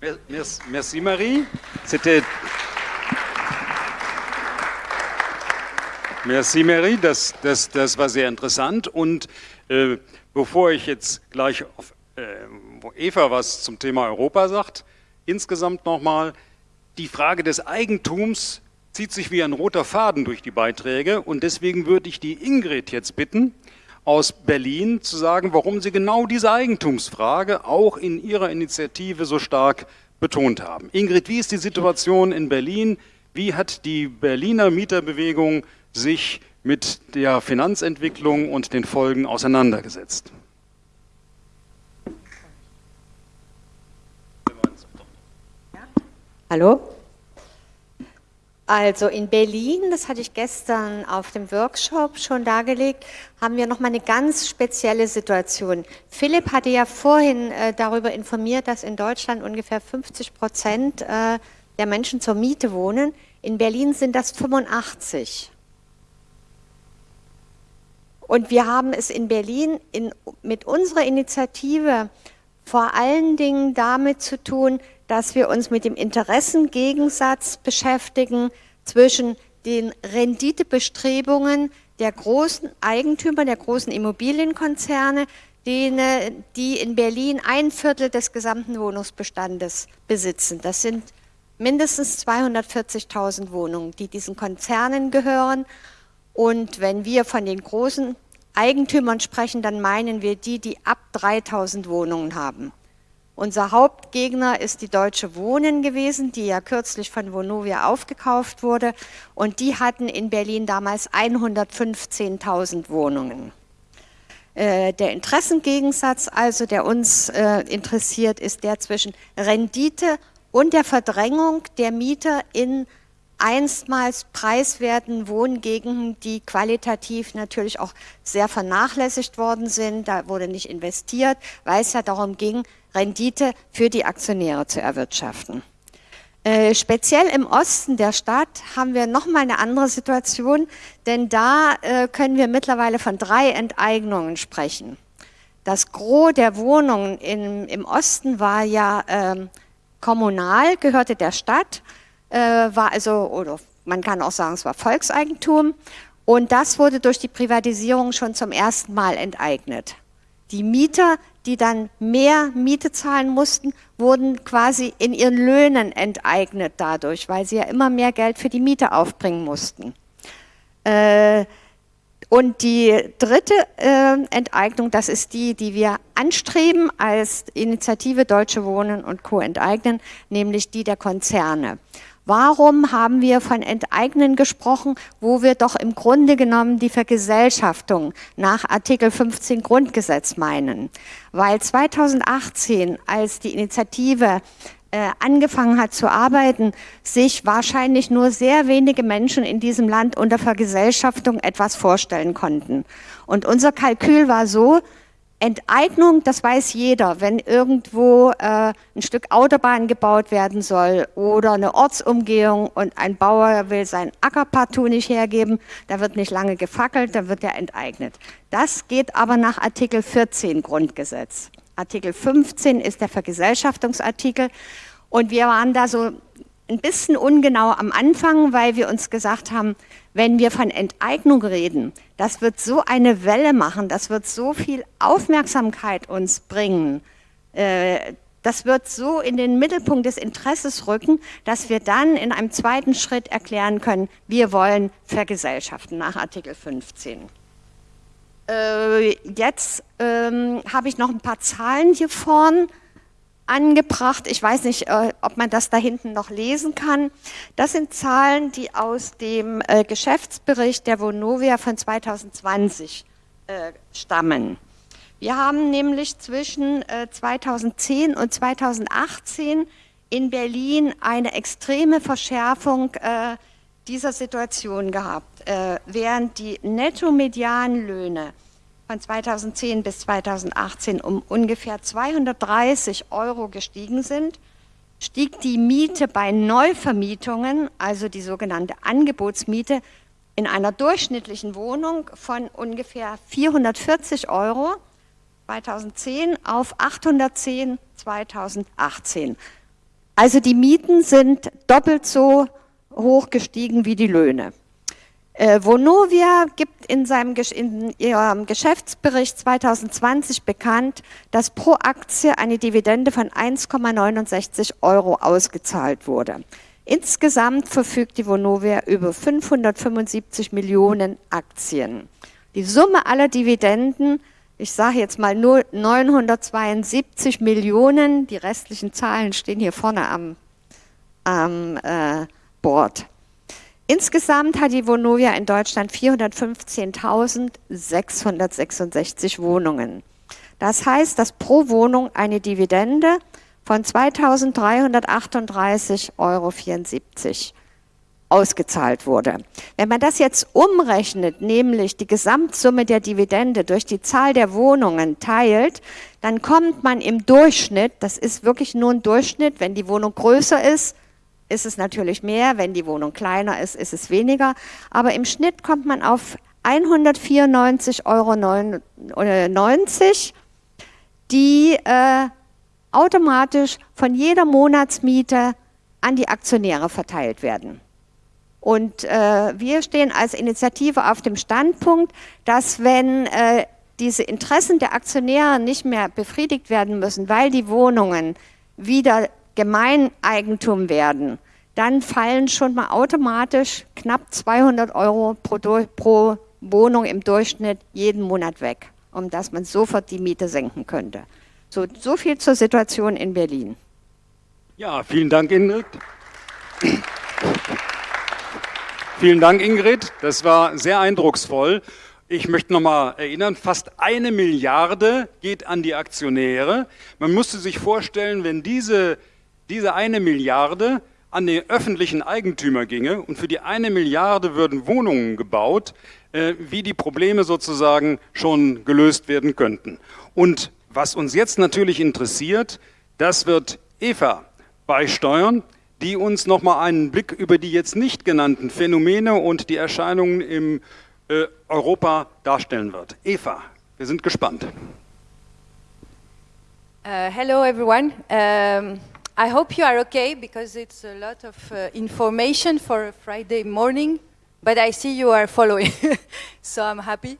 Merci, merci, merci Marie. C'était Merci, Mary. Das, das, das war sehr interessant. Und äh, bevor ich jetzt gleich auf äh, Eva was zum Thema Europa sagt, insgesamt nochmal, die Frage des Eigentums zieht sich wie ein roter Faden durch die Beiträge. Und deswegen würde ich die Ingrid jetzt bitten, aus Berlin zu sagen, warum Sie genau diese Eigentumsfrage auch in Ihrer Initiative so stark betont haben. Ingrid, wie ist die Situation in Berlin? Wie hat die Berliner Mieterbewegung sich mit der Finanzentwicklung und den Folgen auseinandergesetzt. Hallo? Also in Berlin, das hatte ich gestern auf dem Workshop schon dargelegt, haben wir nochmal eine ganz spezielle Situation. Philipp hatte ja vorhin äh, darüber informiert, dass in Deutschland ungefähr 50 Prozent äh, der Menschen zur Miete wohnen. In Berlin sind das 85. Und wir haben es in Berlin in, mit unserer Initiative vor allen Dingen damit zu tun, dass wir uns mit dem Interessengegensatz beschäftigen zwischen den Renditebestrebungen der großen Eigentümer, der großen Immobilienkonzerne, denen, die in Berlin ein Viertel des gesamten Wohnungsbestandes besitzen. Das sind mindestens 240.000 Wohnungen, die diesen Konzernen gehören. Und wenn wir von den großen Eigentümern sprechen, dann meinen wir die, die ab 3000 Wohnungen haben. Unser Hauptgegner ist die Deutsche Wohnen gewesen, die ja kürzlich von Vonovia aufgekauft wurde. Und die hatten in Berlin damals 115.000 Wohnungen. Äh, der Interessengegensatz, also der uns äh, interessiert, ist der zwischen Rendite und der Verdrängung der Mieter in einstmals preiswerten Wohngegenden, die qualitativ natürlich auch sehr vernachlässigt worden sind. Da wurde nicht investiert, weil es ja darum ging, Rendite für die Aktionäre zu erwirtschaften. Äh, speziell im Osten der Stadt haben wir nochmal eine andere Situation, denn da äh, können wir mittlerweile von drei Enteignungen sprechen. Das Gros der Wohnungen in, im Osten war ja äh, kommunal, gehörte der Stadt äh, war also, oder man kann auch sagen, es war Volkseigentum. Und das wurde durch die Privatisierung schon zum ersten Mal enteignet. Die Mieter, die dann mehr Miete zahlen mussten, wurden quasi in ihren Löhnen enteignet dadurch, weil sie ja immer mehr Geld für die Miete aufbringen mussten. Äh, und die dritte äh, Enteignung, das ist die, die wir anstreben als Initiative Deutsche Wohnen und Co. enteignen, nämlich die der Konzerne. Warum haben wir von Enteignen gesprochen, wo wir doch im Grunde genommen die Vergesellschaftung nach Artikel 15 Grundgesetz meinen? Weil 2018, als die Initiative äh, angefangen hat zu arbeiten, sich wahrscheinlich nur sehr wenige Menschen in diesem Land unter Vergesellschaftung etwas vorstellen konnten. Und unser Kalkül war so, Enteignung, das weiß jeder, wenn irgendwo äh, ein Stück Autobahn gebaut werden soll oder eine Ortsumgehung und ein Bauer will sein Acker partout nicht hergeben, da wird nicht lange gefackelt, da wird er enteignet. Das geht aber nach Artikel 14 Grundgesetz. Artikel 15 ist der Vergesellschaftungsartikel und wir waren da so ein bisschen ungenau am Anfang, weil wir uns gesagt haben, wenn wir von Enteignung reden, das wird so eine Welle machen, das wird so viel Aufmerksamkeit uns bringen, äh, das wird so in den Mittelpunkt des Interesses rücken, dass wir dann in einem zweiten Schritt erklären können, wir wollen vergesellschaften nach Artikel 15. Äh, jetzt ähm, habe ich noch ein paar Zahlen hier vorne angebracht. Ich weiß nicht, äh, ob man das da hinten noch lesen kann. Das sind Zahlen, die aus dem äh, Geschäftsbericht der Vonovia von 2020 äh, stammen. Wir haben nämlich zwischen 2010 und 2018 in Berlin eine extreme Verschärfung dieser Situation gehabt, während die Netto-Medianlöhne von 2010 bis 2018 um ungefähr 230 Euro gestiegen sind, stieg die Miete bei Neuvermietungen, also die sogenannte Angebotsmiete, in einer durchschnittlichen Wohnung von ungefähr 440 Euro 2010 auf 810 2018. Also die Mieten sind doppelt so hoch gestiegen wie die Löhne. Äh, Vonovia gibt in, seinem, in ihrem Geschäftsbericht 2020 bekannt, dass pro Aktie eine Dividende von 1,69 Euro ausgezahlt wurde. Insgesamt verfügt die Vonovia über 575 Millionen Aktien. Die Summe aller Dividenden, ich sage jetzt mal nur 972 Millionen, die restlichen Zahlen stehen hier vorne am, am äh, Board. Insgesamt hat die Vonovia in Deutschland 415.666 Wohnungen. Das heißt, dass pro Wohnung eine Dividende von 2.338,74 Euro ausgezahlt wurde. Wenn man das jetzt umrechnet, nämlich die Gesamtsumme der Dividende durch die Zahl der Wohnungen teilt, dann kommt man im Durchschnitt, das ist wirklich nur ein Durchschnitt, wenn die Wohnung größer ist, ist es natürlich mehr, wenn die Wohnung kleiner ist, ist es weniger. Aber im Schnitt kommt man auf 194,90 Euro, die äh, automatisch von jeder Monatsmiete an die Aktionäre verteilt werden. Und äh, wir stehen als Initiative auf dem Standpunkt, dass wenn äh, diese Interessen der Aktionäre nicht mehr befriedigt werden müssen, weil die Wohnungen wieder Gemeineigentum werden, dann fallen schon mal automatisch knapp 200 Euro pro, pro Wohnung im Durchschnitt jeden Monat weg, um dass man sofort die Miete senken könnte. So, so viel zur Situation in Berlin. Ja, vielen Dank, Ingrid. vielen Dank, Ingrid. Das war sehr eindrucksvoll. Ich möchte noch mal erinnern, fast eine Milliarde geht an die Aktionäre. Man musste sich vorstellen, wenn diese diese eine Milliarde an den öffentlichen Eigentümer ginge und für die eine Milliarde würden Wohnungen gebaut, äh, wie die Probleme sozusagen schon gelöst werden könnten. Und was uns jetzt natürlich interessiert, das wird Eva beisteuern, die uns nochmal einen Blick über die jetzt nicht genannten Phänomene und die Erscheinungen im äh, Europa darstellen wird. Eva, wir sind gespannt. Uh, hello everyone. Um I hope you are okay because it's a lot of uh, information for a Friday morning but I see you are following, so I'm happy.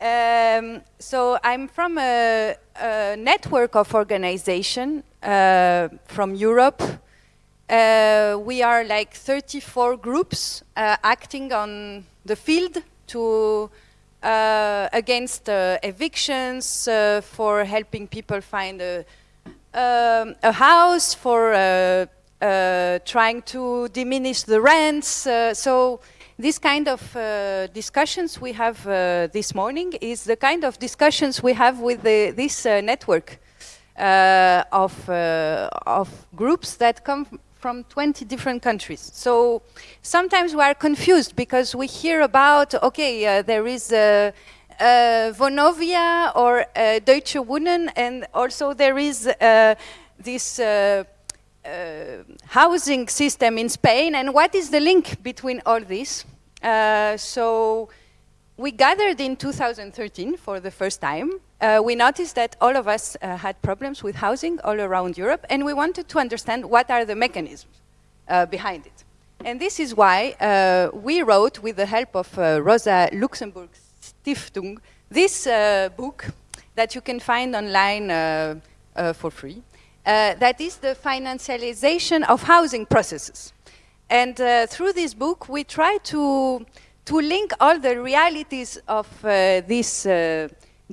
Um, so I'm from a, a network of organization uh, from Europe. Uh, we are like 34 groups uh, acting on the field to uh, against uh, evictions, for helping people find a, um, a house, for trying to diminish the rents. so this kind of uh, discussions we have uh, this morning is the kind of discussions we have with the, this uh, network uh, of, uh, of groups that come from 20 different countries. So sometimes we are confused because we hear about, okay, uh, there is Vonovia or Deutsche Wohnen and also there is this uh, housing system in Spain and what is the link between all this? Uh, so we gathered in 2013 for the first time. Uh, we noticed that all of us uh, had problems with housing all around Europe and we wanted to understand what are the mechanisms uh, behind it. And this is why uh, we wrote, with the help of Rosa Luxemburg Stiftung, this book that you can find online for free. Uh, that is the financialization of housing processes. And uh, through this book, we try to, to link all the realities of uh, these uh,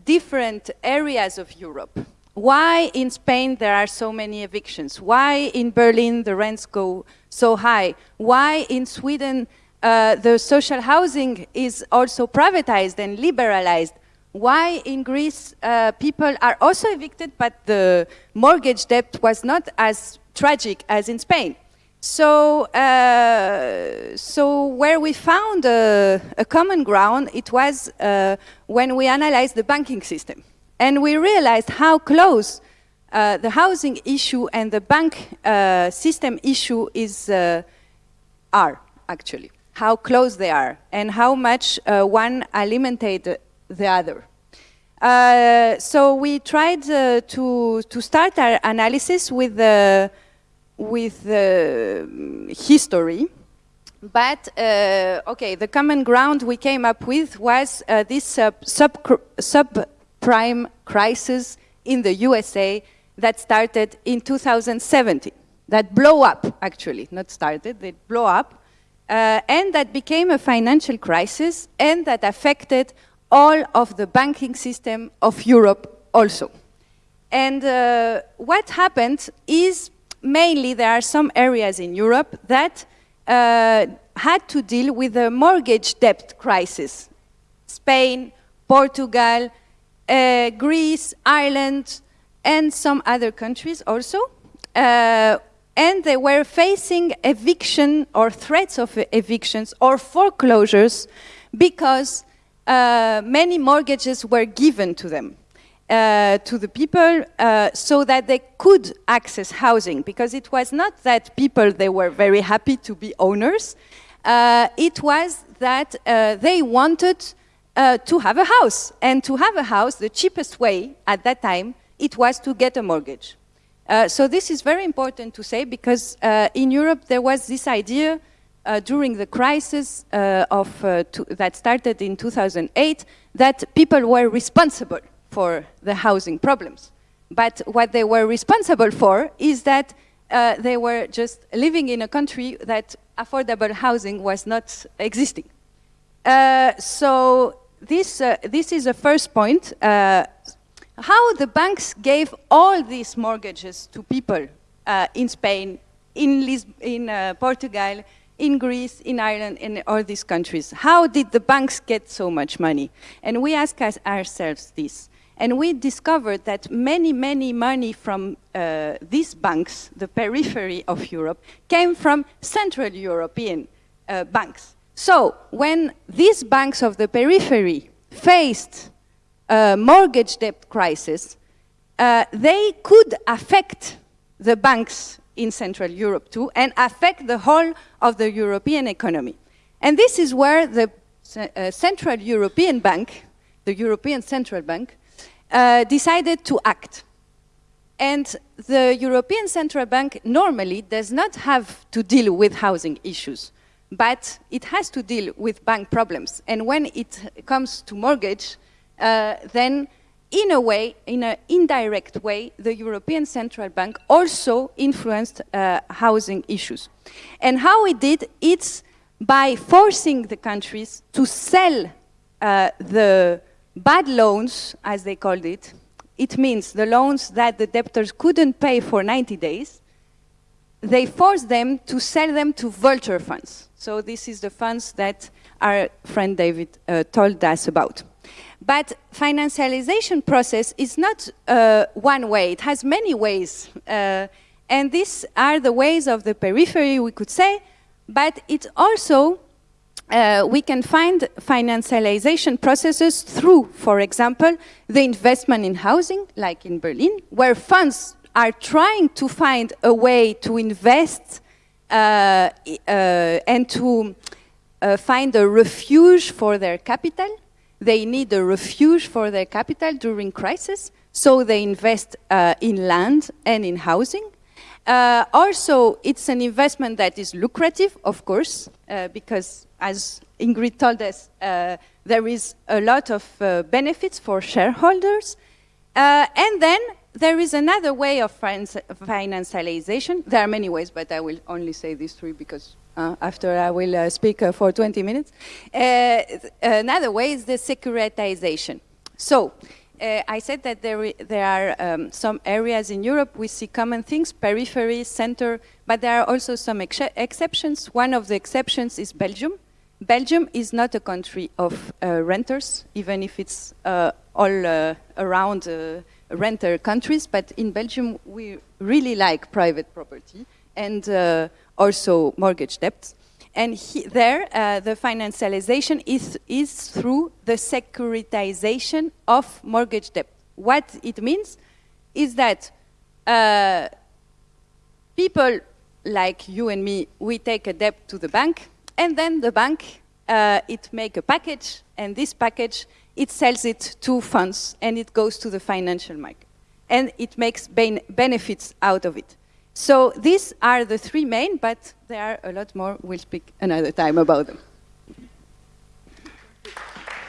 different areas of Europe. Why in Spain there are so many evictions? Why in Berlin the rents go so high? Why in Sweden uh, the social housing is also privatized and liberalized? why in Greece uh, people are also evicted, but the mortgage debt was not as tragic as in Spain. So, uh, so where we found a, a, common ground, it was uh, when we analyzed the banking system. And we realized how close uh, the housing issue and the bank system issue is, are, actually. How close they are, and how much one alimented the other. Uh, so we tried uh, to, to start our analysis with the, with the history. But, uh, okay, the common ground we came up with was uh, this sub, subprime crisis in the USA that started in 2017. That blow up, actually, not started, they blow up. Uh, and that became a financial crisis and that affected all of the banking system of Europe also. And uh, what happened is mainly there are some areas in Europe that uh, had to deal with a mortgage debt crisis. Spain, Portugal, uh, Greece, Ireland, and some other countries also. And they were facing eviction or threats of evictions or foreclosures because uh, many mortgages were given to them, uh, to the people, uh, so that they could access housing, because it was not that people, they were very happy to be owners, uh, it was that uh, they wanted uh, to have a house, and to have a house, the cheapest way at that time, it was to get a mortgage. So this is very important to say, because in Europe there was this idea uh, during the crisis uh, of, uh, that started in 2008 that people were responsible for the housing problems. But what they were responsible for is that uh, they were just living in a country that affordable housing was not existing. Uh, so this, uh, this is a first point. How the banks gave all these mortgages to people in Spain, in, Lis in Portugal, in Greece, in Ireland, in all these countries. How did the banks get so much money? And we asked ourselves this. And we discovered that many, many money from uh, these banks, the periphery of Europe, came from Central European uh, banks. So when these banks of the periphery faced a mortgage debt crisis, uh, they could affect the banks in Central Europe too, and affect the whole of the European economy. And this is where the uh, Central European Bank, the European Central Bank, uh, decided to act. And the European Central Bank normally does not have to deal with housing issues. but it has to deal with bank problems. And when it comes to mortgage, uh, then in a way, in an indirect way, the European Central Bank also influenced uh, housing issues. And how it did, it's by forcing the countries to sell uh, the bad loans, as they called it. It means the loans that the debtors couldn't pay for 90 days. They forced them to sell them to vulture funds. So this is the funds that our friend David uh, told us about. But financialization process is not uh, one way. It has many ways. Uh, and these are the ways of the periphery, we could say, but it also, uh, we can find financialization processes through, for example, the investment in housing, like in Berlin, where funds are trying to find a way to invest uh, uh, and to uh, find a refuge for their capital they need a refuge for their capital during crisis, so they invest uh, in land and in housing. Uh, also, it's an investment that is lucrative, of course, uh, because as Ingrid told us, uh, there is a lot of uh, benefits for shareholders. Uh, and then there is another way of financialization. There are many ways, but I will only say these three because uh, after I will uh, speak uh, for 20 minutes. Uh, another way is the securitization. So, uh, I said that there, there are um, some areas in Europe we see common things, periphery, center, but there are also some ex exceptions. One of the exceptions is Belgium. Belgium is not a country of uh, renters, even if it's all around renter countries, but in Belgium we really like private property and also mortgage debts. And he, there, uh, the financialization is, is through the securitization of mortgage debt. What it means is that uh, people like you and me, we take a debt to the bank, and then the bank, uh, it make a package, and this package, it sells it to funds, and it goes to the financial market. And it makes benefits out of it. So these are the three main, but there are a lot more. We'll speak another time about them.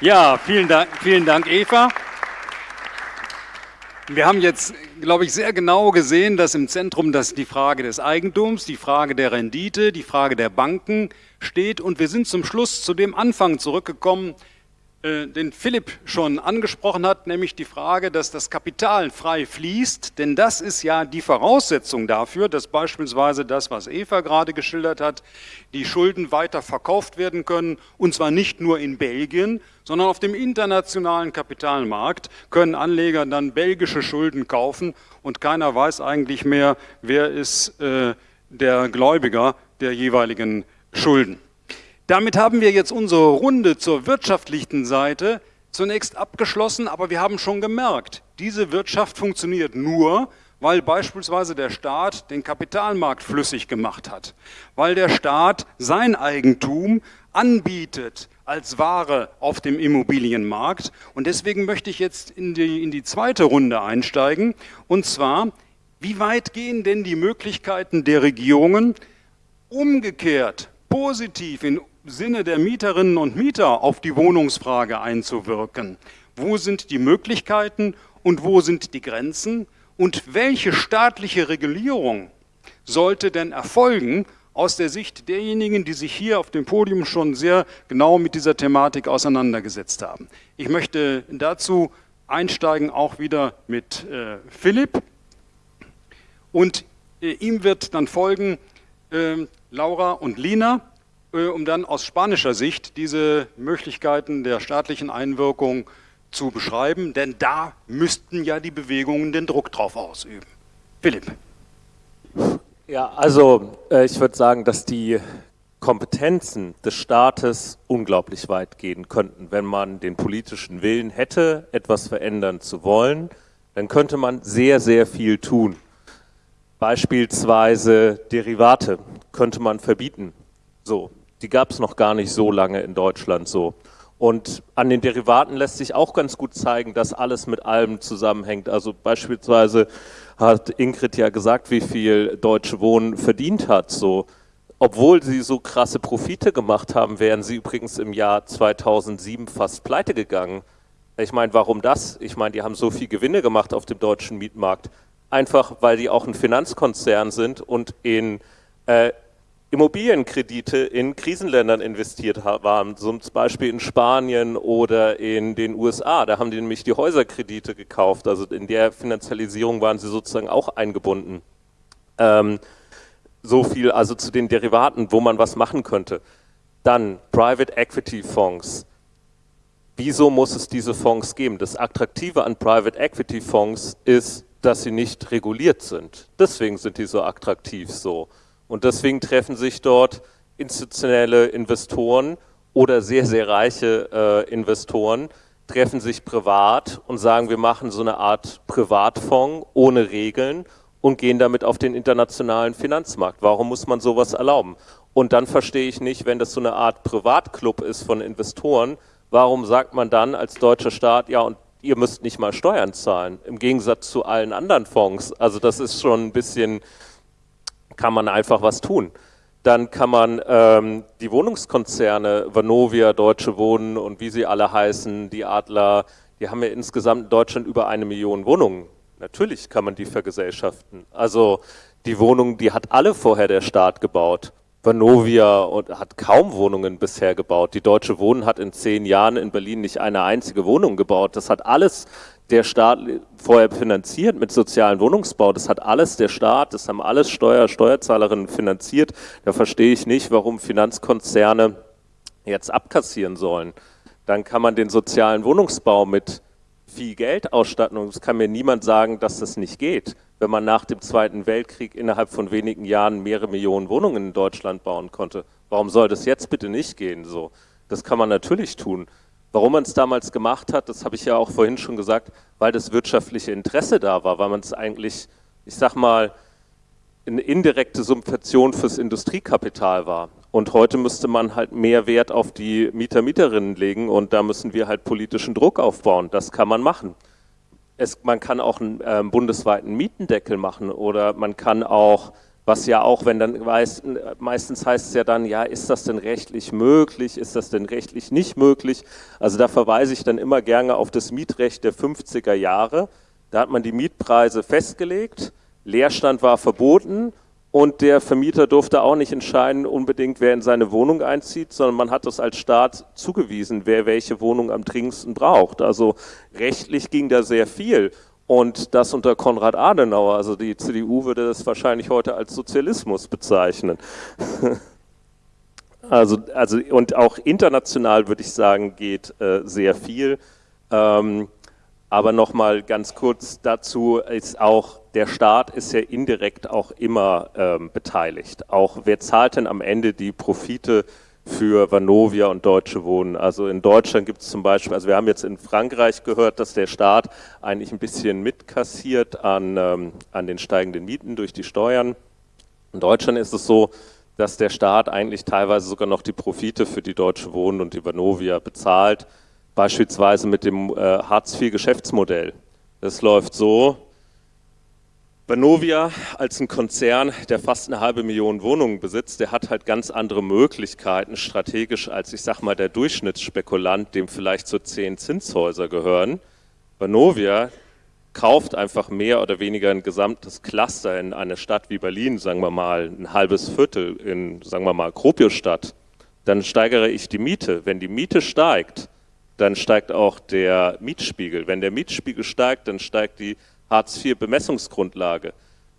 Ja, vielen Dank, vielen Dank Eva. Wir haben jetzt, glaube ich, sehr genau gesehen, dass im Zentrum das die Frage des Eigentums, die Frage der Rendite, die Frage der Banken steht. Und wir sind zum Schluss zu dem Anfang zurückgekommen, den Philipp schon angesprochen hat, nämlich die Frage, dass das Kapital frei fließt, denn das ist ja die Voraussetzung dafür, dass beispielsweise das, was Eva gerade geschildert hat, die Schulden weiter verkauft werden können, und zwar nicht nur in Belgien, sondern auf dem internationalen Kapitalmarkt können Anleger dann belgische Schulden kaufen. Und keiner weiß eigentlich mehr, wer ist äh, der Gläubiger der jeweiligen Schulden. Damit haben wir jetzt unsere Runde zur wirtschaftlichen Seite zunächst abgeschlossen, aber wir haben schon gemerkt, diese Wirtschaft funktioniert nur, weil beispielsweise der Staat den Kapitalmarkt flüssig gemacht hat, weil der Staat sein Eigentum anbietet als Ware auf dem Immobilienmarkt. Und deswegen möchte ich jetzt in die, in die zweite Runde einsteigen, und zwar, wie weit gehen denn die Möglichkeiten der Regierungen umgekehrt positiv in Sinne der Mieterinnen und Mieter auf die Wohnungsfrage einzuwirken. Wo sind die Möglichkeiten und wo sind die Grenzen? Und welche staatliche Regulierung sollte denn erfolgen aus der Sicht derjenigen, die sich hier auf dem Podium schon sehr genau mit dieser Thematik auseinandergesetzt haben? Ich möchte dazu einsteigen auch wieder mit äh, Philipp und äh, ihm wird dann folgen äh, Laura und Lina. Äh, um dann aus spanischer Sicht diese Möglichkeiten der staatlichen Einwirkung zu beschreiben, denn da müssten ja die Bewegungen den Druck drauf ausüben. Philipp. Ja, also äh, ich würde sagen, dass die Kompetenzen des Staates unglaublich weit gehen könnten. Wenn man den politischen Willen hätte, etwas verändern zu wollen, dann könnte man sehr, sehr viel tun. Beispielsweise Derivate könnte man verbieten. So, die gab es noch gar nicht so lange in Deutschland so. Und an den Derivaten lässt sich auch ganz gut zeigen, dass alles mit allem zusammenhängt. Also beispielsweise hat Ingrid ja gesagt, wie viel Deutsche Wohnen verdient hat. So obwohl sie so krasse Profite gemacht haben, wären sie übrigens im Jahr 2007 fast pleite gegangen. Ich meine, warum das? Ich meine, die haben so viel Gewinne gemacht auf dem deutschen Mietmarkt. Einfach, weil die auch ein Finanzkonzern sind und in äh, Immobilienkredite in Krisenländern investiert waren, zum Beispiel in Spanien oder in den USA. Da haben die nämlich die Häuserkredite gekauft. Also in der Finanzialisierung waren sie sozusagen auch eingebunden. Ähm, so viel also zu den Derivaten, wo man was machen könnte. Dann Private Equity Fonds. Wieso muss es diese Fonds geben? Das Attraktive an Private Equity Fonds ist, dass sie nicht reguliert sind. Deswegen sind die so attraktiv so. Und deswegen treffen sich dort institutionelle Investoren oder sehr, sehr reiche äh, Investoren, treffen sich privat und sagen, wir machen so eine Art Privatfonds ohne Regeln und gehen damit auf den internationalen Finanzmarkt. Warum muss man sowas erlauben? Und dann verstehe ich nicht, wenn das so eine Art Privatclub ist von Investoren, warum sagt man dann als deutscher Staat, ja, und ihr müsst nicht mal Steuern zahlen, im Gegensatz zu allen anderen Fonds. Also das ist schon ein bisschen, kann man einfach was tun. Dann kann man ähm, die Wohnungskonzerne, Vanovia, Deutsche Wohnen und wie sie alle heißen, die Adler, die haben ja insgesamt in Deutschland über eine Million Wohnungen Natürlich kann man die vergesellschaften. Also die Wohnungen, die hat alle vorher der Staat gebaut. Vanovia hat kaum Wohnungen bisher gebaut. Die Deutsche Wohnen hat in zehn Jahren in Berlin nicht eine einzige Wohnung gebaut. Das hat alles der Staat vorher finanziert mit sozialen Wohnungsbau. Das hat alles der Staat, das haben alles Steuer, Steuerzahlerinnen finanziert. Da verstehe ich nicht, warum Finanzkonzerne jetzt abkassieren sollen. Dann kann man den sozialen Wohnungsbau mit viel Geld ausstatten und es kann mir niemand sagen, dass das nicht geht, wenn man nach dem Zweiten Weltkrieg innerhalb von wenigen Jahren mehrere Millionen Wohnungen in Deutschland bauen konnte. Warum soll das jetzt bitte nicht gehen? So, das kann man natürlich tun. Warum man es damals gemacht hat, das habe ich ja auch vorhin schon gesagt, weil das wirtschaftliche Interesse da war, weil man es eigentlich, ich sag mal, eine indirekte Subvention fürs Industriekapital war. Und heute müsste man halt mehr Wert auf die Mieter, Mieterinnen legen und da müssen wir halt politischen Druck aufbauen. Das kann man machen. Es, man kann auch einen äh, bundesweiten Mietendeckel machen oder man kann auch, was ja auch, wenn dann meistens heißt es ja dann, ja, ist das denn rechtlich möglich, ist das denn rechtlich nicht möglich? Also da verweise ich dann immer gerne auf das Mietrecht der 50er Jahre. Da hat man die Mietpreise festgelegt, Leerstand war verboten und der Vermieter durfte auch nicht entscheiden, unbedingt, wer in seine Wohnung einzieht, sondern man hat das als Staat zugewiesen, wer welche Wohnung am dringendsten braucht. Also rechtlich ging da sehr viel. Und das unter Konrad Adenauer, also die CDU würde das wahrscheinlich heute als Sozialismus bezeichnen. Also, also und auch international würde ich sagen, geht äh, sehr viel. Ähm, aber nochmal ganz kurz dazu ist auch, der Staat ist ja indirekt auch immer ähm, beteiligt. Auch wer zahlt denn am Ende die Profite für Vanovia und Deutsche Wohnen? Also in Deutschland gibt es zum Beispiel, also wir haben jetzt in Frankreich gehört, dass der Staat eigentlich ein bisschen mitkassiert an, ähm, an den steigenden Mieten durch die Steuern. In Deutschland ist es so, dass der Staat eigentlich teilweise sogar noch die Profite für die Deutsche Wohnen und die Vanovia bezahlt beispielsweise mit dem äh, Hartz-IV-Geschäftsmodell. Das läuft so, Banovia als ein Konzern, der fast eine halbe Million Wohnungen besitzt, der hat halt ganz andere Möglichkeiten strategisch als, ich sag mal, der Durchschnittsspekulant, dem vielleicht so zehn Zinshäuser gehören. Banovia kauft einfach mehr oder weniger ein gesamtes Cluster in eine Stadt wie Berlin, sagen wir mal, ein halbes Viertel in, sagen wir mal, Kropiostadt. Dann steigere ich die Miete. Wenn die Miete steigt, dann steigt auch der Mietspiegel. Wenn der Mietspiegel steigt, dann steigt die Hartz-IV-Bemessungsgrundlage.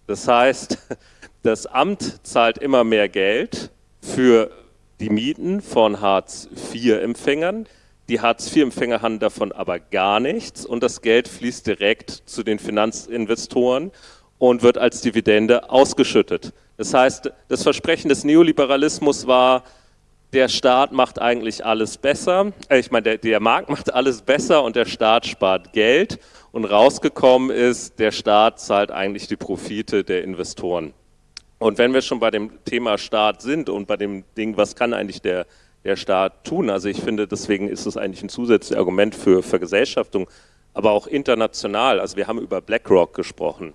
Das heißt, das Amt zahlt immer mehr Geld für die Mieten von Hartz-IV-Empfängern. Die Hartz-IV-Empfänger haben davon aber gar nichts und das Geld fließt direkt zu den Finanzinvestoren und wird als Dividende ausgeschüttet. Das heißt, das Versprechen des Neoliberalismus war, der Staat macht eigentlich alles besser, äh, ich meine, der, der Markt macht alles besser und der Staat spart Geld und rausgekommen ist, der Staat zahlt eigentlich die Profite der Investoren. Und wenn wir schon bei dem Thema Staat sind und bei dem Ding, was kann eigentlich der, der Staat tun? Also ich finde, deswegen ist es eigentlich ein zusätzliches Argument für Vergesellschaftung, aber auch international. Also wir haben über BlackRock gesprochen.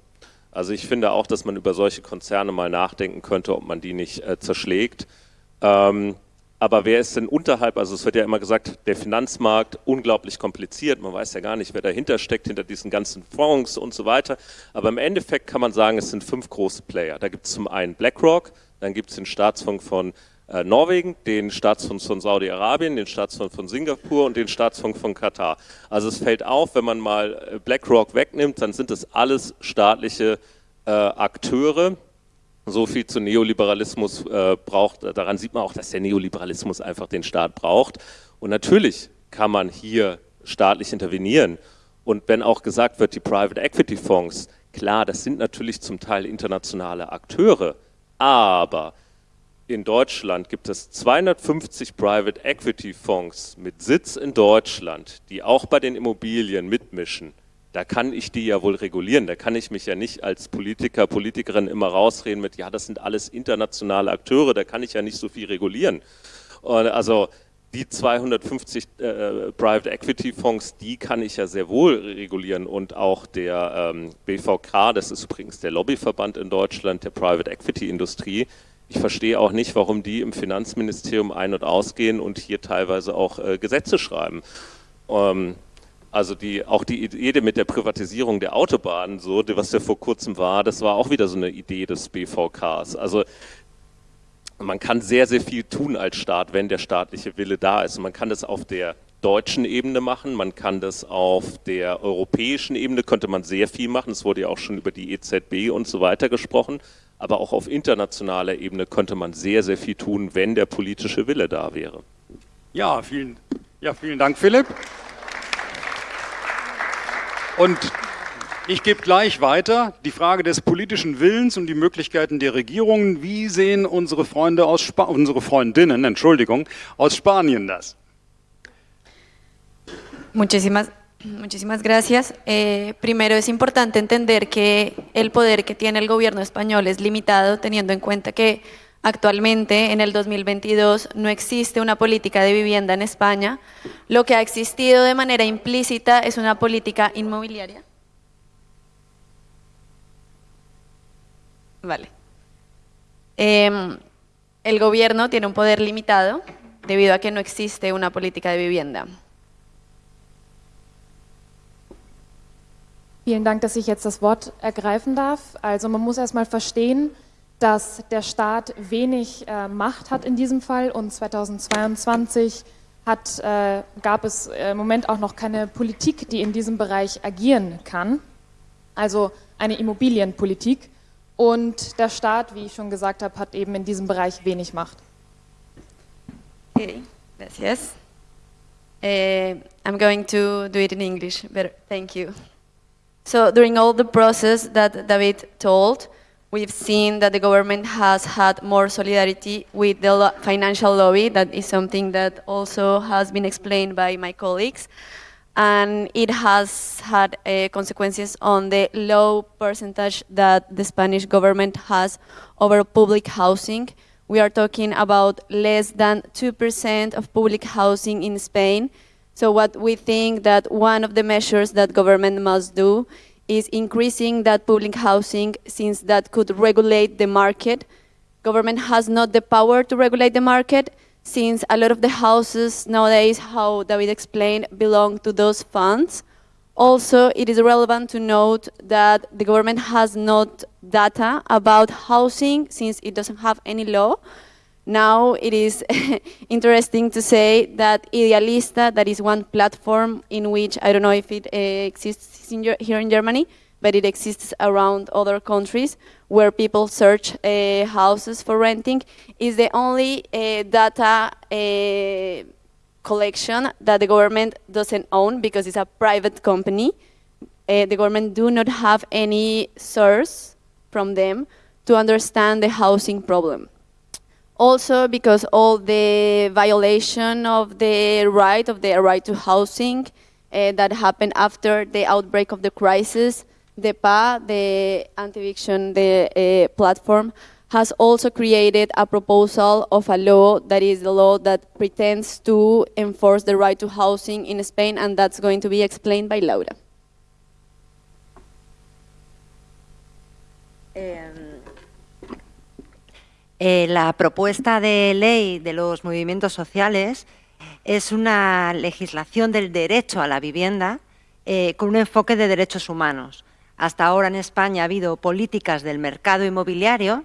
Also ich finde auch, dass man über solche Konzerne mal nachdenken könnte, ob man die nicht äh, zerschlägt. Ähm, aber wer ist denn unterhalb? Also es wird ja immer gesagt, der Finanzmarkt unglaublich kompliziert. Man weiß ja gar nicht, wer dahinter steckt, hinter diesen ganzen Fonds und so weiter. Aber im Endeffekt kann man sagen, es sind fünf große Player. Da gibt es zum einen BlackRock, dann gibt es den Staatsfonds von äh, Norwegen, den Staatsfonds von Saudi-Arabien, den Staatsfonds von Singapur und den Staatsfonds von Katar. Also es fällt auf, wenn man mal äh, BlackRock wegnimmt, dann sind das alles staatliche äh, Akteure. So viel zu Neoliberalismus äh, braucht, daran sieht man auch, dass der Neoliberalismus einfach den Staat braucht. Und natürlich kann man hier staatlich intervenieren. Und wenn auch gesagt wird, die Private Equity Fonds, klar, das sind natürlich zum Teil internationale Akteure, aber in Deutschland gibt es 250 Private Equity Fonds mit Sitz in Deutschland, die auch bei den Immobilien mitmischen. Da kann ich die ja wohl regulieren. Da kann ich mich ja nicht als Politiker, Politikerin immer rausreden mit, ja, das sind alles internationale Akteure, da kann ich ja nicht so viel regulieren. Und also die 250 äh, Private Equity Fonds, die kann ich ja sehr wohl regulieren und auch der ähm, BVK, das ist übrigens der Lobbyverband in Deutschland der Private Equity Industrie, ich verstehe auch nicht, warum die im Finanzministerium ein- und ausgehen und hier teilweise auch äh, Gesetze schreiben. Ähm, also die, auch die Idee mit der Privatisierung der Autobahnen, so, was ja vor kurzem war, das war auch wieder so eine Idee des BVKs. Also man kann sehr, sehr viel tun als Staat, wenn der staatliche Wille da ist. Und man kann das auf der deutschen Ebene machen, man kann das auf der europäischen Ebene, könnte man sehr viel machen. Es wurde ja auch schon über die EZB und so weiter gesprochen aber auch auf internationaler Ebene könnte man sehr, sehr viel tun, wenn der politische Wille da wäre. Ja, vielen, ja, vielen Dank, Philipp. Und ich gebe gleich weiter die Frage des politischen Willens und die Möglichkeiten der Regierungen. Wie sehen unsere Freunde aus Spa unsere Freundinnen, Entschuldigung, aus Spanien das? Muchísimas Muchísimas gracias. Eh, primero es importante entender que el poder que tiene el gobierno español es limitado teniendo en cuenta que actualmente en el 2022 no existe una política de vivienda en España. Lo que ha existido de manera implícita es una política inmobiliaria. Vale. Em, el gobierno tiene un poder limitado debido a que no existe una política de vivienda. Vielen Dank, dass ich jetzt das Wort ergreifen dass der Staat wenig äh, Macht hat in diesem Fall und 2022 hat, äh, gab es im Moment auch noch keine Politik, die in diesem Bereich agieren kann, also eine Immobilienpolitik. Und der Staat, wie ich schon gesagt habe, hat eben in diesem Bereich wenig Macht. Okay, gracias. Uh, I'm going to do it in English, but thank you. So during all the process that David told, we've seen that the government has had more solidarity with the lo financial lobby. That is something that also has been explained by my colleagues. And it has had uh, consequences on the low percentage that the Spanish government has over public housing. We are talking about less than 2% of public housing in Spain, so what we think that one of the measures that government must do is increasing that public housing since that could regulate the market. Government has not the power to regulate the market since a lot of the houses nowadays, how David explained, belong to those funds. Also, it is relevant to note that the government has not data about housing since it doesn't have any law. Now it is interesting to say that Idealista, that is one platform in which, I don't know if it uh, exists in here in Germany, but it exists around other countries where people search uh, houses for renting, is the only uh, data uh, collection that the government doesn't own because it's a private company. The government do not have any source from them to understand the housing problem. Also because all the violation of the right of the right to housing uh, that happened after the outbreak of the crisis, the PA, the anti-eviction the, uh, platform, has also created a proposal of a law that is the law that pretends to enforce the right to housing in Spain, and that's going to be explained by Laura. Eh, eh, la propuesta de ley de los movimientos sociales es una legislación del derecho a la vivienda eh, con un enfoque de derechos humanos. Hasta ahora en España ha habido políticas del mercado inmobiliario,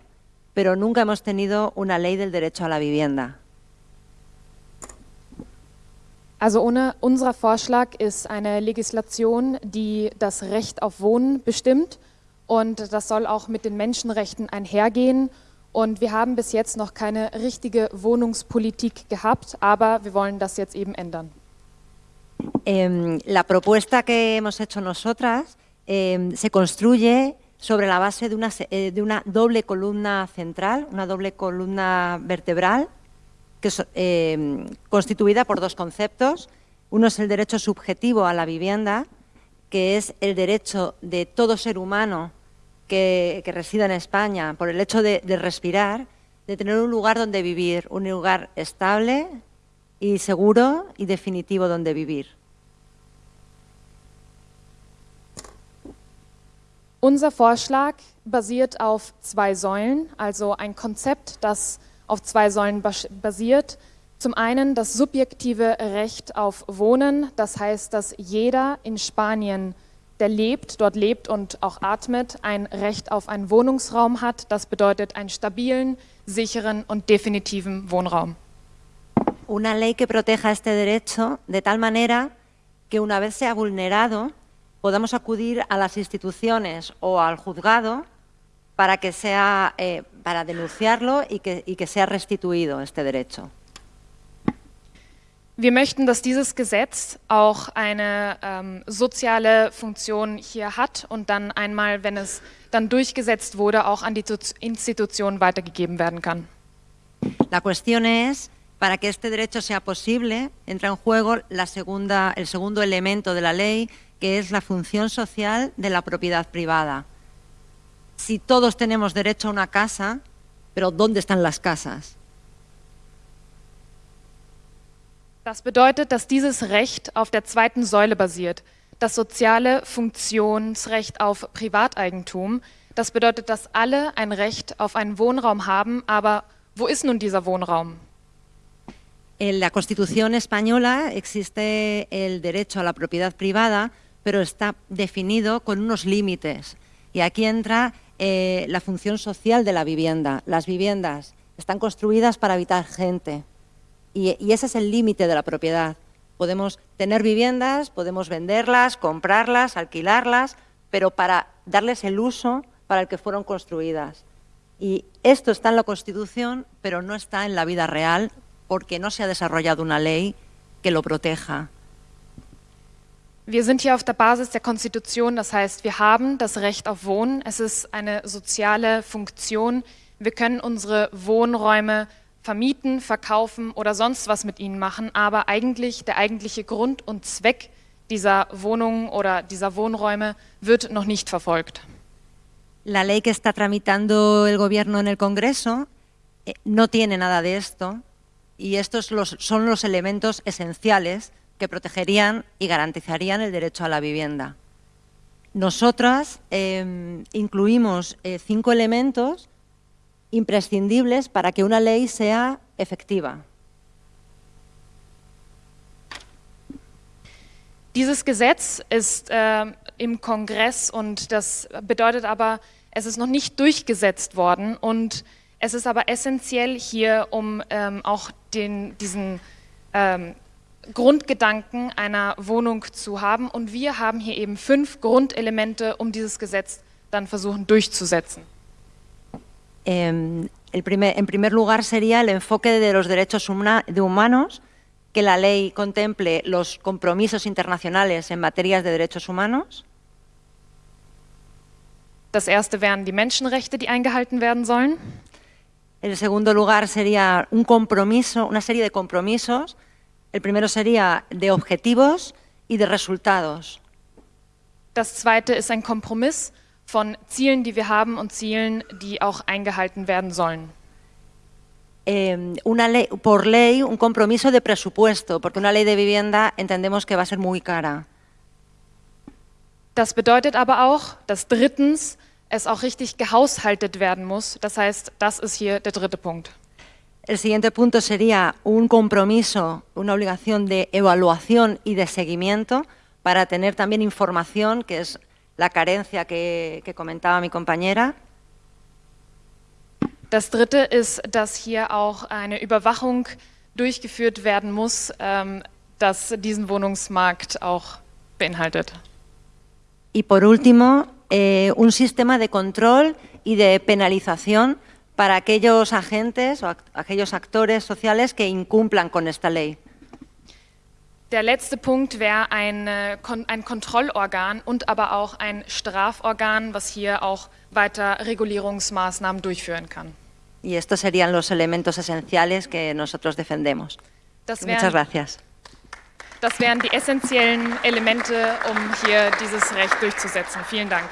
pero nunca hemos tenido una ley del derecho a la vivienda. Also ohne, unser Vorschlag ist eine Legislation, die das Recht auf Wohnen bestimmt und das soll auch mit den Menschenrechten einhergehen und wir haben bis jetzt noch keine richtige Wohnungspolitik gehabt, aber wir wollen das jetzt eben ändern. Eh, la propuesta que hemos hecho nosotras eh, se construye sobre la base de una, eh, de una, doble columna central, una doble columna vertebral, que es, eh, constituida por dos conceptos. Uno es el derecho subjetivo a la vivienda, que es el derecho de todo ser humano que, que resida en España por el hecho de, de respirar, de tener un lugar donde vivir, un lugar estable y seguro y definitivo donde vivir. Unser Vorschlag basiert auf zwei Säulen, also ein Konzept, das auf zwei Säulen basiert. Zum einen das subjektive Recht auf Wohnen, das heißt, dass jeder in Spanien, der lebt, dort lebt und auch atmet, ein Recht auf einen Wohnungsraum hat. Das bedeutet einen stabilen, sicheren und definitiven Wohnraum. Una ley que proteja este derecho de tal manera que una vez sea vulnerado, podamos acudir a las instituciones o al juzgado para, que sea, eh, para denunciarlo y que, y que sea restituido este derecho. Wir möchten, dass dieses Gesetz auch eine ähm, soziale Funktion hier hat und dann einmal, wenn es dann durchgesetzt wurde, auch an die Institutionen weitergegeben werden kann. La cuestión es, para que este derecho sea posible, entra en juego la segunda, el segundo elemento de la ley, que es la función social de la propiedad privada. Si todos tenemos derecho a una casa, pero ¿dónde están las casas? Das bedeutet, dass dieses Recht auf der zweiten Säule basiert, das soziale Funktionsrecht auf Privateigentum. Das bedeutet, dass alle ein Recht auf einen Wohnraum haben, aber wo ist nun dieser Wohnraum? En la Constitución española existe el derecho a la propiedad privada, pero está definido con unos límites. Y aquí entra eh, la función social de la vivienda. Las viviendas están construidas para habitar gente y, y ese es el límite de la propiedad. Podemos tener viviendas, podemos venderlas, comprarlas, alquilarlas, pero para darles el uso para el que fueron construidas. Y esto está en la Constitución, pero no está en la vida real porque no se ha desarrollado una ley que lo proteja. Wir sind hier auf der Basis der Konstitution, das heißt, wir haben das Recht auf Wohnen. Es ist eine soziale Funktion. Wir können unsere Wohnräume vermieten, verkaufen oder sonst was mit ihnen machen, aber eigentlich der eigentliche Grund und Zweck dieser Wohnungen oder dieser Wohnräume wird noch nicht verfolgt. La ley que está tramitando el gobierno en el Congreso eh, no tiene nada de esto y estos los, son los elementos esenciales que protegerían y garantizarían el derecho a la vivienda. Nosotras eh, incluimos eh, cinco elementos imprescindibles para que una ley sea efectiva. Dieses Gesetz ist äh, im Kongress und das bedeutet aber, es ist noch nicht durchgesetzt worden und es ist aber essentiell hier, um ähm, auch den, diesen ähm, Grundgedanken einer Wohnung zu haben. Und wir haben hier eben fünf Grundelemente, um dieses Gesetz dann versuchen durchzusetzen. Eh, el primer, en primer lugar sería el enfoque de los derechos humana, de humanos, que la ley contemple los compromisos internacionales en materias de derechos humanos. Das erste wären die Menschenrechte, die eingehalten werden sollen. En segundo lugar sería un compromiso, una serie de compromisos El primero sería de objetivos y de resultados. Das zweite ist ein Kompromiss von Zielen, die wir haben und Zielen, die auch eingehalten werden sollen. Eh, una ley, por ley, un compromiso de presupuesto, porque una ley de vivienda entendemos que va a ser muy cara. Das bedeutet aber auch, dass drittens es auch richtig gehaushaltet werden muss. Das heißt, das ist hier der dritte Punkt. El siguiente punto sería un compromiso, una obligación de evaluación y de seguimiento para tener también información, que es la carencia que, que comentaba mi compañera. Das dritte ist, dass hier auch eine Überwachung durchgeführt werden muss, ähm, das diesen Wohnungsmarkt auch beinhaltet. Y por último, eh, un sistema de control y de penalización para aquellos agentes o aquellos actores sociales que incumplan con esta ley. Der letzte Punkt wäre ein, ein Kontrollorgan und aber auch ein Straforgan, was hier auch weiter Regulierungsmaßnahmen durchführen kann. Y estos serían los elementos esenciales que nosotros defendemos. Das Muchas wären, gracias. das wären die essentiellen Elemente, um hier dieses Recht durchzusetzen. Vielen Dank.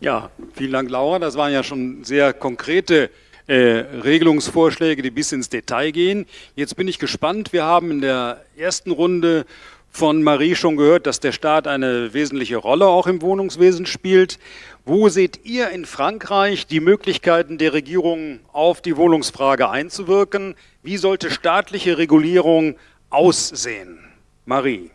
Ja, vielen Dank, Laura. Das waren ja schon sehr konkrete äh, Regelungsvorschläge, die bis ins Detail gehen. Jetzt bin ich gespannt. Wir haben in der ersten Runde von Marie schon gehört, dass der Staat eine wesentliche Rolle auch im Wohnungswesen spielt. Wo seht ihr in Frankreich die Möglichkeiten der Regierung auf die Wohnungsfrage einzuwirken? Wie sollte staatliche Regulierung aussehen? Marie.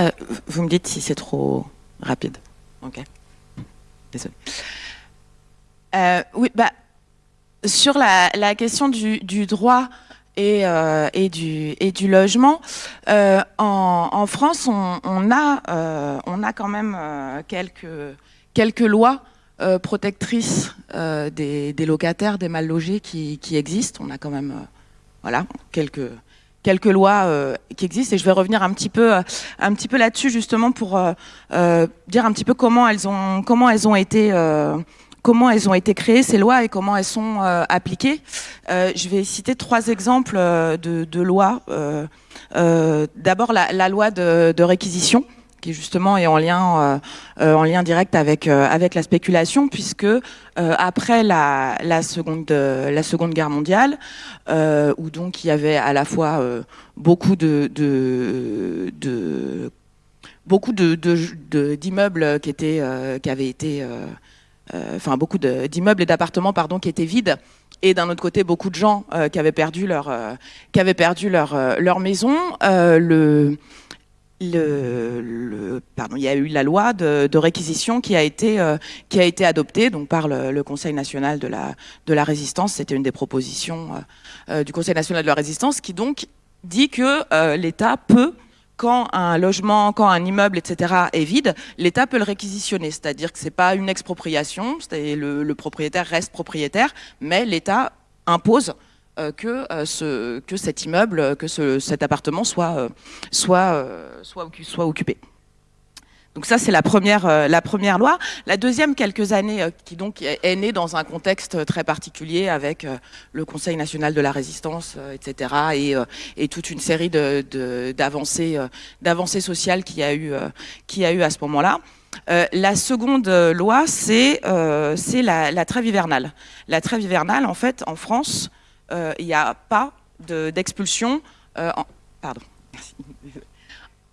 Euh, vous me dites si c'est trop rapide. Ok. Désolé. Euh, oui, bah, sur la, question du, droit et, euh, du, logement, en, France, on, a, quand même quelques, lois protectrices des, des, locataires, des mal logés qui, qui existent. On a quand même voilà, quelques quelques lois euh, qui existent et je vais revenir un petit peu euh, un petit peu là-dessus justement pour euh, euh, dire un petit peu comment elles ont comment elles ont été euh, comment elles ont été créées ces lois et comment elles sont appliquées. je vais citer trois exemples de, de lois. D'abord la, la, loi de, de réquisition qui justement est en lien, euh, lien direct avec, euh, avec la spéculation, puisque euh, après la, seconde, Guerre mondiale, où donc il y avait à la fois beaucoup de, beaucoup de, d'immeubles qui étaient, qui avaient été, enfin beaucoup d'immeubles et d'appartements pardon qui étaient vides. Et d'un autre côté beaucoup de gens qui avaient perdu leur qui avaient perdu leur maison. Le le, le, pardon, il y a eu la loi de, de réquisition qui a été, euh, qui a été adoptée donc par le, Conseil national de la, de la résistance. C'était une des propositions euh, euh, du Conseil national de la résistance qui donc dit que l'État peut, quand un logement, quand un immeuble, etc. est vide, l'État peut le réquisitionner. C'est-à-dire que c'est pas une expropriation, le, le propriétaire reste propriétaire, mais l'État impose que, euh, ce, que cet immeuble, que ce, cet appartement soit, euh, soit, soit, occupé. Donc ça, c'est la première, euh, la première loi. La deuxième, quelques années, euh, qui donc est, née dans un contexte très particulier avec euh, le Conseil national de la résistance, etc. Et, et, toute une série d'avancées de, d'avancées sociales qu'il y, a eu, qui a eu à ce moment-là. la seconde loi, c'est la, la trêve hivernale. La trêve hivernale, en fait, en France, euh, il n'y a pas d'expulsion. Euh, pardon.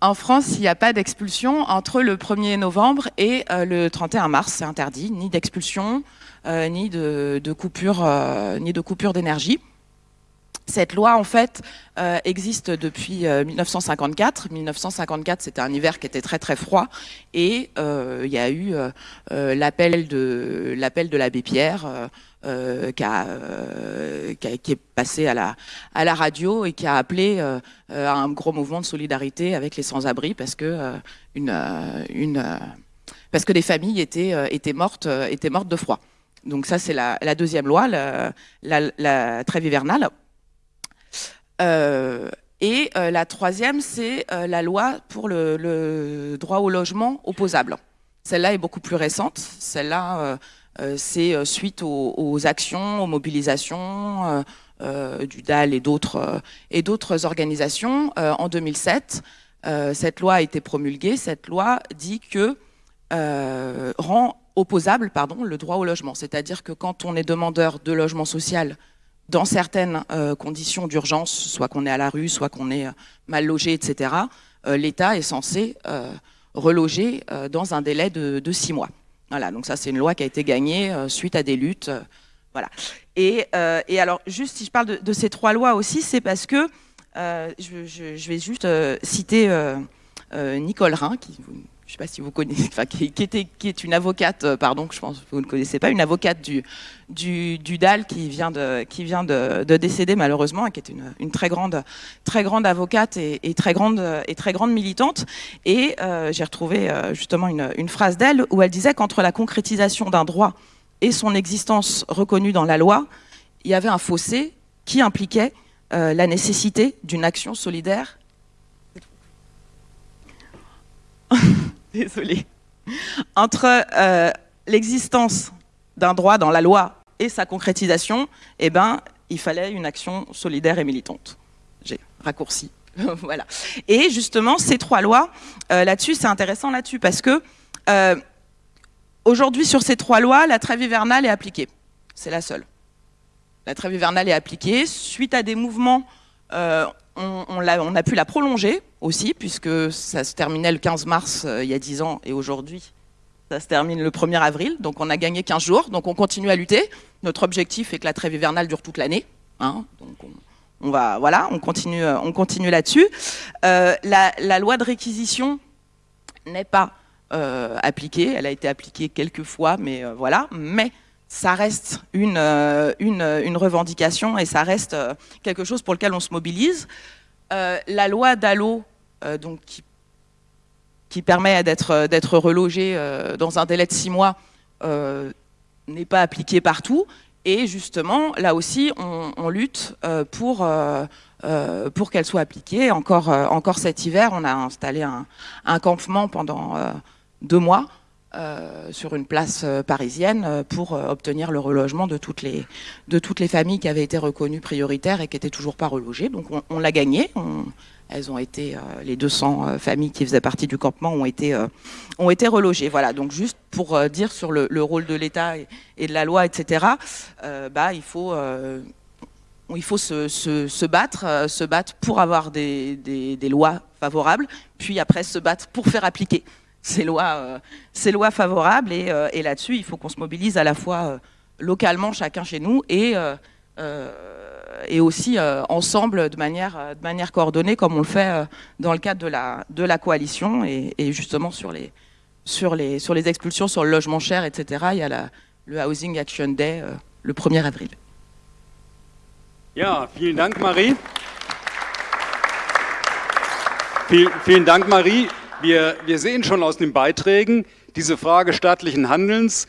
En France, il n'y a pas d'expulsion entre le 1er novembre et euh, le 31 mars. C'est interdit, ni d'expulsion, euh, ni de, coupure, euh, ni de coupure d'énergie. Cette loi, en fait, euh, existe depuis 1954. 1954, c'était un hiver qui était très très froid, et il y a eu l'appel de l'abbé Pierre euh, euh, qui, est passé à la, radio et qui a appelé euh, à un gros mouvement de solidarité avec les sans-abri parce que une, parce que des familles étaient, étaient, mortes, étaient mortes de froid. Donc ça, c'est la, deuxième loi, la, trêve hivernale. Et la troisième, c'est la loi pour le, le, droit au logement opposable. Celle-là est beaucoup plus récente. Celle-là c'est euh, suite aux, actions, aux mobilisations euh, du DAL et d'autres organisations en 2007. cette loi a été promulguée. Cette loi dit que rend opposable le droit au logement. C'est-à-dire que quand on est demandeur de logement social dans certaines conditions d'urgence, soit qu'on est à la rue, soit qu'on est mal logé, etc., l'État est censé reloger dans un délai de, six mois. Voilà, donc ça c'est une loi qui a été gagnée suite à des luttes. voilà. Et, et, alors, juste si je parle de, ces trois lois aussi, c'est parce que je, vais juste citer Nicole Rhin, qui je ne sais pas si vous connaissez, enfin, qui, était, qui est une avocate, euh, pardon, que je pense que vous ne connaissez pas, une avocate du, du, du DAL qui vient, de, qui vient de, de, décéder malheureusement, et qui est une, très, grande, très grande avocate et, très, grande, et très grande militante. Et euh, j'ai retrouvé euh, justement une, phrase d'elle où elle disait qu'entre la concrétisation d'un droit et son existence reconnue dans la loi, il y avait un fossé qui impliquait la nécessité d'une action solidaire désolé, entre euh, l'existence d'un droit dans la loi et sa concrétisation, eh ben, il fallait une action solidaire et militante. J'ai raccourci. voilà. Et justement, ces trois lois, euh, là-dessus, c'est intéressant là-dessus, parce que euh, aujourd'hui, sur ces trois lois, la trêve hivernale est appliquée. C'est la seule. La trêve hivernale est appliquée suite à des mouvements on, a, pu la prolonger aussi, puisque ça se terminait le 15 mars euh, il y a 10 ans, et aujourd'hui, ça se termine le 1er avril, donc on a gagné 15 jours, donc on continue à lutter. Notre objectif est que la trêve hivernale dure toute l'année, hein, donc on, va, voilà, on continue, euh, on continue là-dessus. Euh, la, loi de réquisition n'est pas appliquée, elle a été appliquée quelques fois, mais voilà, mais ça reste une, euh, une, une, revendication et ça reste euh, quelque chose pour lequel on se mobilise. Euh, la loi d'Allo, donc qui, permet d'être relogé dans un délai de six mois, n'est pas appliquée partout. Et justement, là aussi, on, lutte pour, pour qu'elle soit appliquée. Encore, encore cet hiver, on a installé un campement pendant deux mois euh, sur une place euh, parisienne euh, pour obtenir le relogement de toutes, les, de toutes les familles qui avaient été reconnues prioritaires et qui n'étaient toujours pas relogées. Donc on, l'a gagné. elles ont été, les 200 familles qui faisaient partie du campement ont été, ont été relogées. Voilà, donc juste pour dire sur le, rôle de l'État et, de la loi, etc., bah, il faut il faut se, se, battre, se battre pour avoir des, des, lois favorables, puis après se battre pour faire appliquer ces lois, euh, ces lois favorables. Et, euh, et là-dessus, il faut qu'on se mobilise à la fois euh, localement, chacun chez nous, et, et aussi ensemble de manière, de manière coordonnée, comme on le fait dans le cadre de la, de la coalition. Et, justement, sur les, sur, les, sur les expulsions, sur le logement cher, etc., il y a la, le Housing Action Day le 1er avril. Ja, vielen Dank, Marie. Vielen Dank, Marie. Wir, wir sehen schon aus den Beiträgen, diese Frage staatlichen Handelns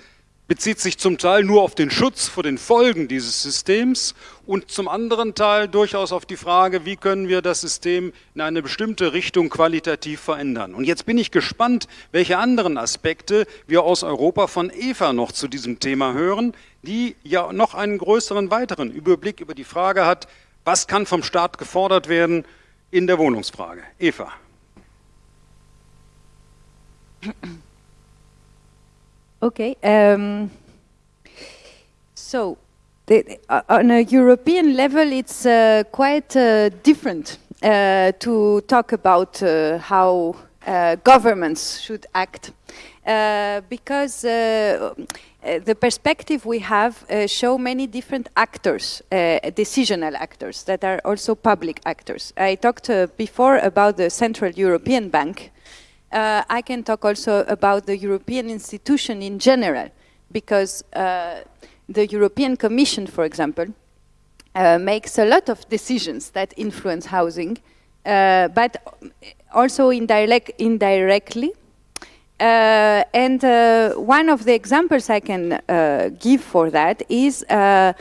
bezieht sich zum Teil nur auf den Schutz vor den Folgen dieses Systems und zum anderen Teil durchaus auf die Frage, wie können wir das System in eine bestimmte Richtung qualitativ verändern. Und jetzt bin ich gespannt, welche anderen Aspekte wir aus Europa von Eva noch zu diesem Thema hören, die ja noch einen größeren weiteren Überblick über die Frage hat, was kann vom Staat gefordert werden in der Wohnungsfrage. Eva. okay. Um, so, the, uh, on a European level, it's uh, quite uh, different uh, to talk about uh, how governments should act. because the perspective we have show many different actors, decisional actors that are also public actors. I talked before about the Central European Bank, uh, I can talk also about the European institution in general, because uh, the European Commission, for example, uh, makes a lot of decisions that influence housing, uh, but also indirect, indirectly. Uh, and uh, one of the examples I can give for that is um,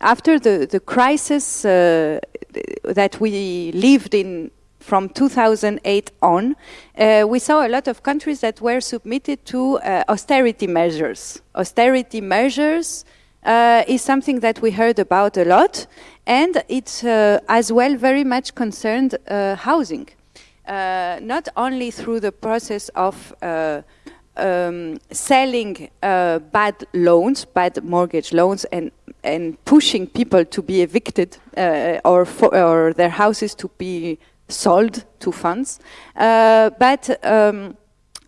after the, the crisis that we lived in from 2008 on, uh, we saw a lot of countries that were submitted to uh, austerity measures. Austerity measures uh, is something that we heard about a lot, and it's uh, as well very much concerned uh, housing. Uh, not only through the process of um, selling bad loans, bad mortgage loans, and and pushing people to be evicted uh, or, for, or their houses to be sold to funds, uh, but um,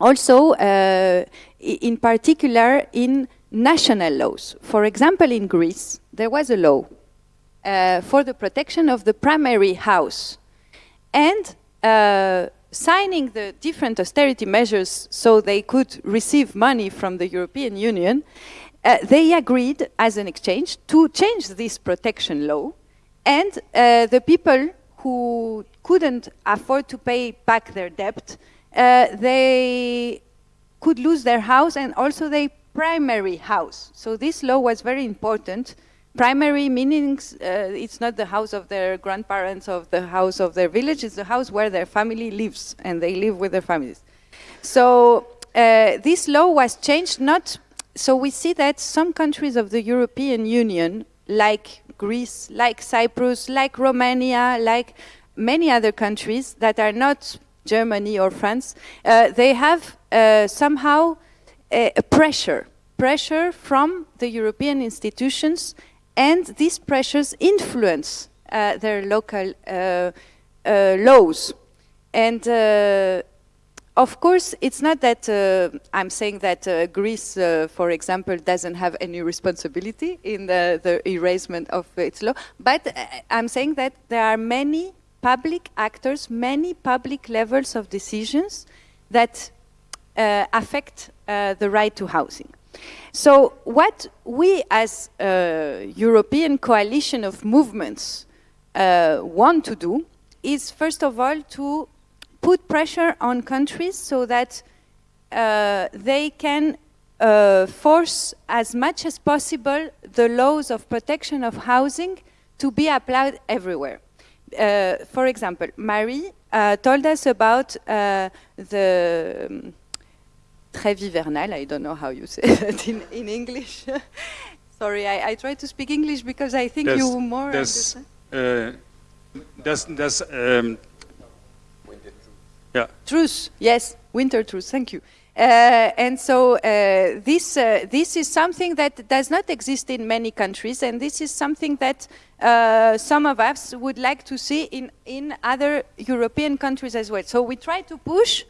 also uh, in particular in national laws. For example, in Greece, there was a law uh, for the protection of the primary house. And uh, signing the different austerity measures so they could receive money from the European Union, uh, they agreed as an exchange to change this protection law. And uh, the people who couldn't afford to pay back their debt, uh, they could lose their house and also their primary house. So this law was very important primary meanings, uh, it's not the house of their grandparents of the house of their village, it's the house where their family lives and they live with their families. So uh, this law was changed not, so we see that some countries of the European Union, like Greece, like Cyprus, like Romania, like many other countries that are not Germany or France, uh, they have uh, somehow a pressure, pressure from the European institutions and these pressures influence uh, their local uh, uh, laws. And uh, of course, it's not that uh, I'm saying that uh, Greece, for example, doesn't have any responsibility in the, the erasement of its law, but I'm saying that there are many public actors, many public levels of decisions that affect the right to housing. So what we as a European coalition of movements uh, want to do is first of all to put pressure on countries so that uh, they can uh, force as much as possible the laws of protection of housing to be applied everywhere. Uh, for example, Marie uh, told us about uh, the um, trêve hivernale. I don't know how you say that in, in English. Sorry, I, I try to speak English because I think das, you more das, äh, das, das, ähm, yeah. Truce, yes, winter truth, thank you. Uh, and so uh, this, uh, this is something that does not exist in many countries, and this is something that uh, some of us would like to see in, in other European countries as well. So we try to push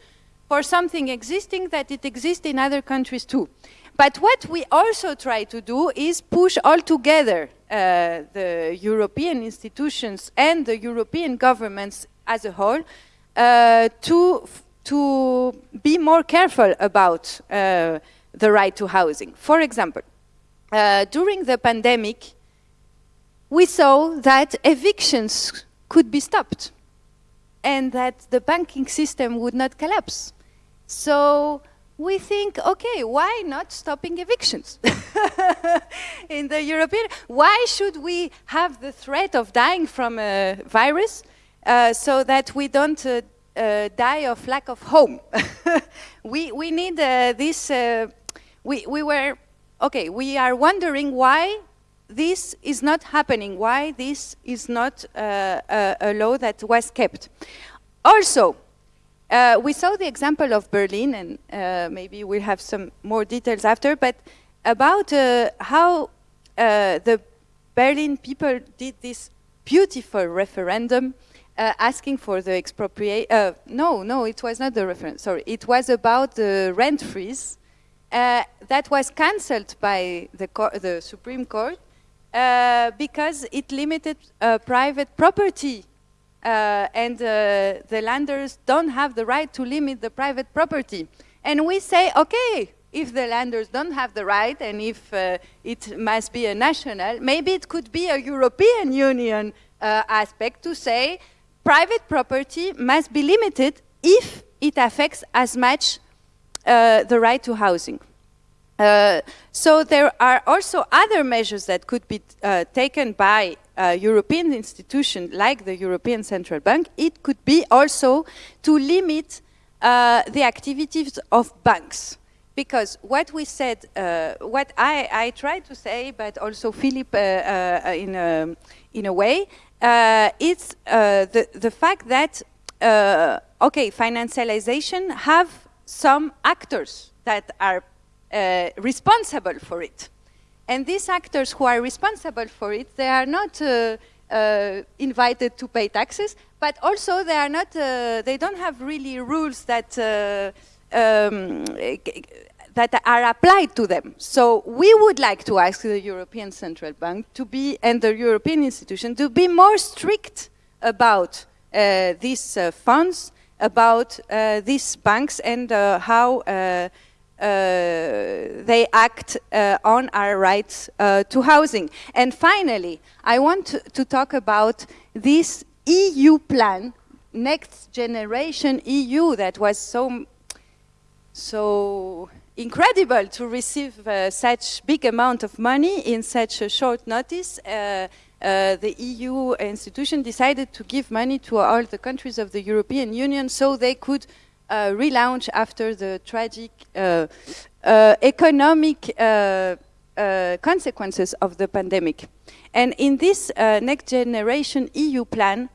for something existing that it exists in other countries too. But what we also try to do is push all together uh, the European institutions and the European governments as a whole to, to be more careful about uh, the right to housing. For example, uh, during the pandemic, we saw that evictions could be stopped and that the banking system would not collapse. So we think, okay, why not stopping evictions in the European? Why should we have the threat of dying from a virus uh, so that we don't uh, uh, die of lack of home? we, we need uh, this, uh, we, we were, okay, we are wondering why this is not happening, why this is not a, a law that was kept. Also, we saw the example of Berlin, and maybe we'll have some more details after, but about how the Berlin people did this beautiful referendum uh, asking for the expropriate. Uh, no, no, it was not the reference. sorry. It was about the rent freeze that was cancelled by the, the Supreme Court because it limited private property uh, and uh, the landers don't have the right to limit the private property. And we say, okay, if the landers don't have the right and if uh, it must be a national, maybe it could be a European Union uh, aspect to say private property must be limited if it affects as much uh, the right to housing. Uh, so there are also other measures that could be uh, taken by uh, European institutions like the European Central Bank. It could be also to limit uh, the activities of banks. Because what we said, uh, what I, I tried to say, but also Philip in, a, in a way, it's the, the fact that, okay, financialization have some actors that are uh, responsible for it. And these actors who are responsible for it, they are not uh, uh, invited to pay taxes, but also they are not, uh, they don't have really rules that uh, um, that are applied to them. So we would like to ask the European Central Bank to be, and the European institution, to be more strict about uh, these uh, funds, about uh, these banks and uh, how uh, uh, they act on our rights to housing. And finally, I want to, to talk about this EU plan, Next Generation EU, that was so, so incredible to receive uh, such big amount of money in such a short notice. Uh, uh, the EU institution decided to give money to all the countries of the European Union so they could uh, relaunch after the tragic uh, uh, economic consequences of the pandemic. And in this next generation EU plan,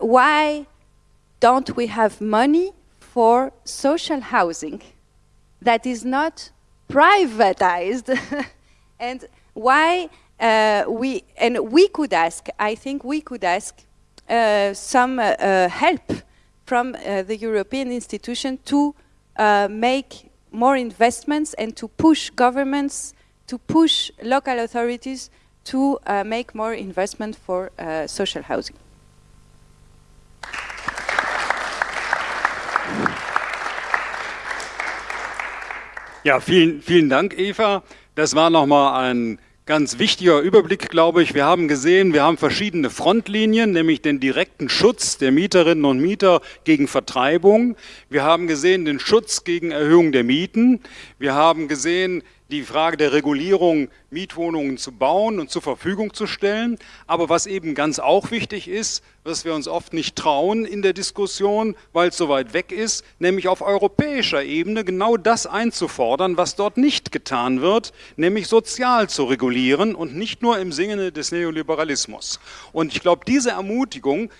why don't we have money for social housing? That is not privatized and why uh, we and we could ask I think we could ask uh, some uh, uh help from uh, the European institution to uh, make more investments and to push governments to push local authorities to make more investment for social housing. Ja, vielen, vielen Dank, Eva. Das war nochmal ein ganz wichtiger Überblick, glaube ich. Wir haben gesehen, wir haben verschiedene Frontlinien, nämlich den direkten Schutz der Mieterinnen und Mieter gegen Vertreibung. Wir haben gesehen den Schutz gegen Erhöhung der Mieten. Wir haben gesehen die Frage der Regulierung, Mietwohnungen zu bauen und zur Verfügung zu stellen. Aber was eben ganz auch wichtig ist, was wir uns oft nicht trauen in der Diskussion, weil es so weit weg ist, nämlich auf europäischer Ebene genau das einzufordern, was dort nicht getan wird, nämlich sozial zu regulieren und nicht nur im Sinne des Neoliberalismus. Und ich glaube, diese Ermutigung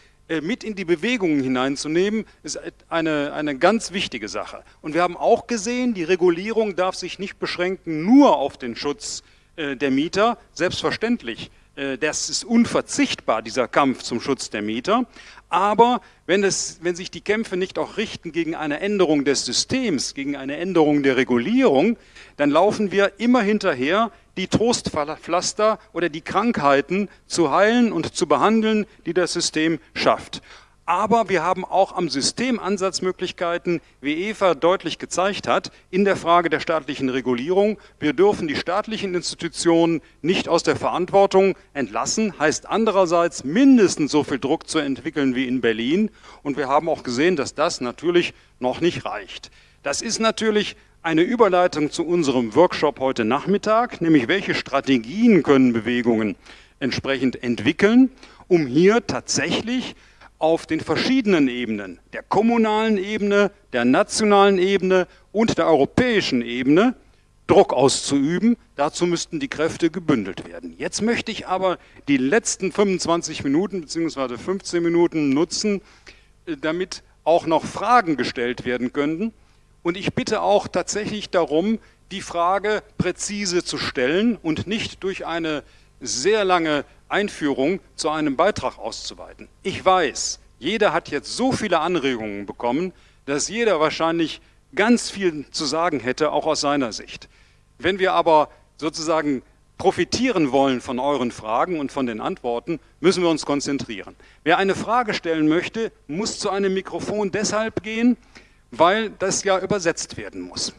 mit in die Bewegungen hineinzunehmen, ist eine, eine ganz wichtige Sache. Und wir haben auch gesehen, die Regulierung darf sich nicht beschränken nur auf den Schutz äh, der Mieter, selbstverständlich. Äh, das ist unverzichtbar, dieser Kampf zum Schutz der Mieter. Aber wenn, es, wenn sich die Kämpfe nicht auch richten gegen eine Änderung des Systems, gegen eine Änderung der Regulierung, dann laufen wir immer hinterher, die Trostpflaster oder die Krankheiten zu heilen und zu behandeln, die das System schafft. Aber wir haben auch am System Ansatzmöglichkeiten, wie Eva deutlich gezeigt hat, in der Frage der staatlichen Regulierung. Wir dürfen die staatlichen Institutionen nicht aus der Verantwortung entlassen, heißt andererseits mindestens so viel Druck zu entwickeln wie in Berlin. Und wir haben auch gesehen, dass das natürlich noch nicht reicht. Das ist natürlich eine Überleitung zu unserem Workshop heute Nachmittag, nämlich welche Strategien können Bewegungen entsprechend entwickeln, um hier tatsächlich auf den verschiedenen Ebenen, der kommunalen Ebene, der nationalen Ebene und der europäischen Ebene, Druck auszuüben. Dazu müssten die Kräfte gebündelt werden. Jetzt möchte ich aber die letzten 25 Minuten bzw. 15 Minuten nutzen, äh, damit auch noch Fragen gestellt werden könnten. Und ich bitte auch tatsächlich darum, die Frage präzise zu stellen und nicht durch eine sehr lange Einführung zu einem Beitrag auszuweiten. Ich weiß, jeder hat jetzt so viele Anregungen bekommen, dass jeder wahrscheinlich ganz viel zu sagen hätte, auch aus seiner Sicht. Wenn wir aber sozusagen profitieren wollen von euren Fragen und von den Antworten, müssen wir uns konzentrieren. Wer eine Frage stellen möchte, muss zu einem Mikrofon deshalb gehen, weil das ja übersetzt werden muss.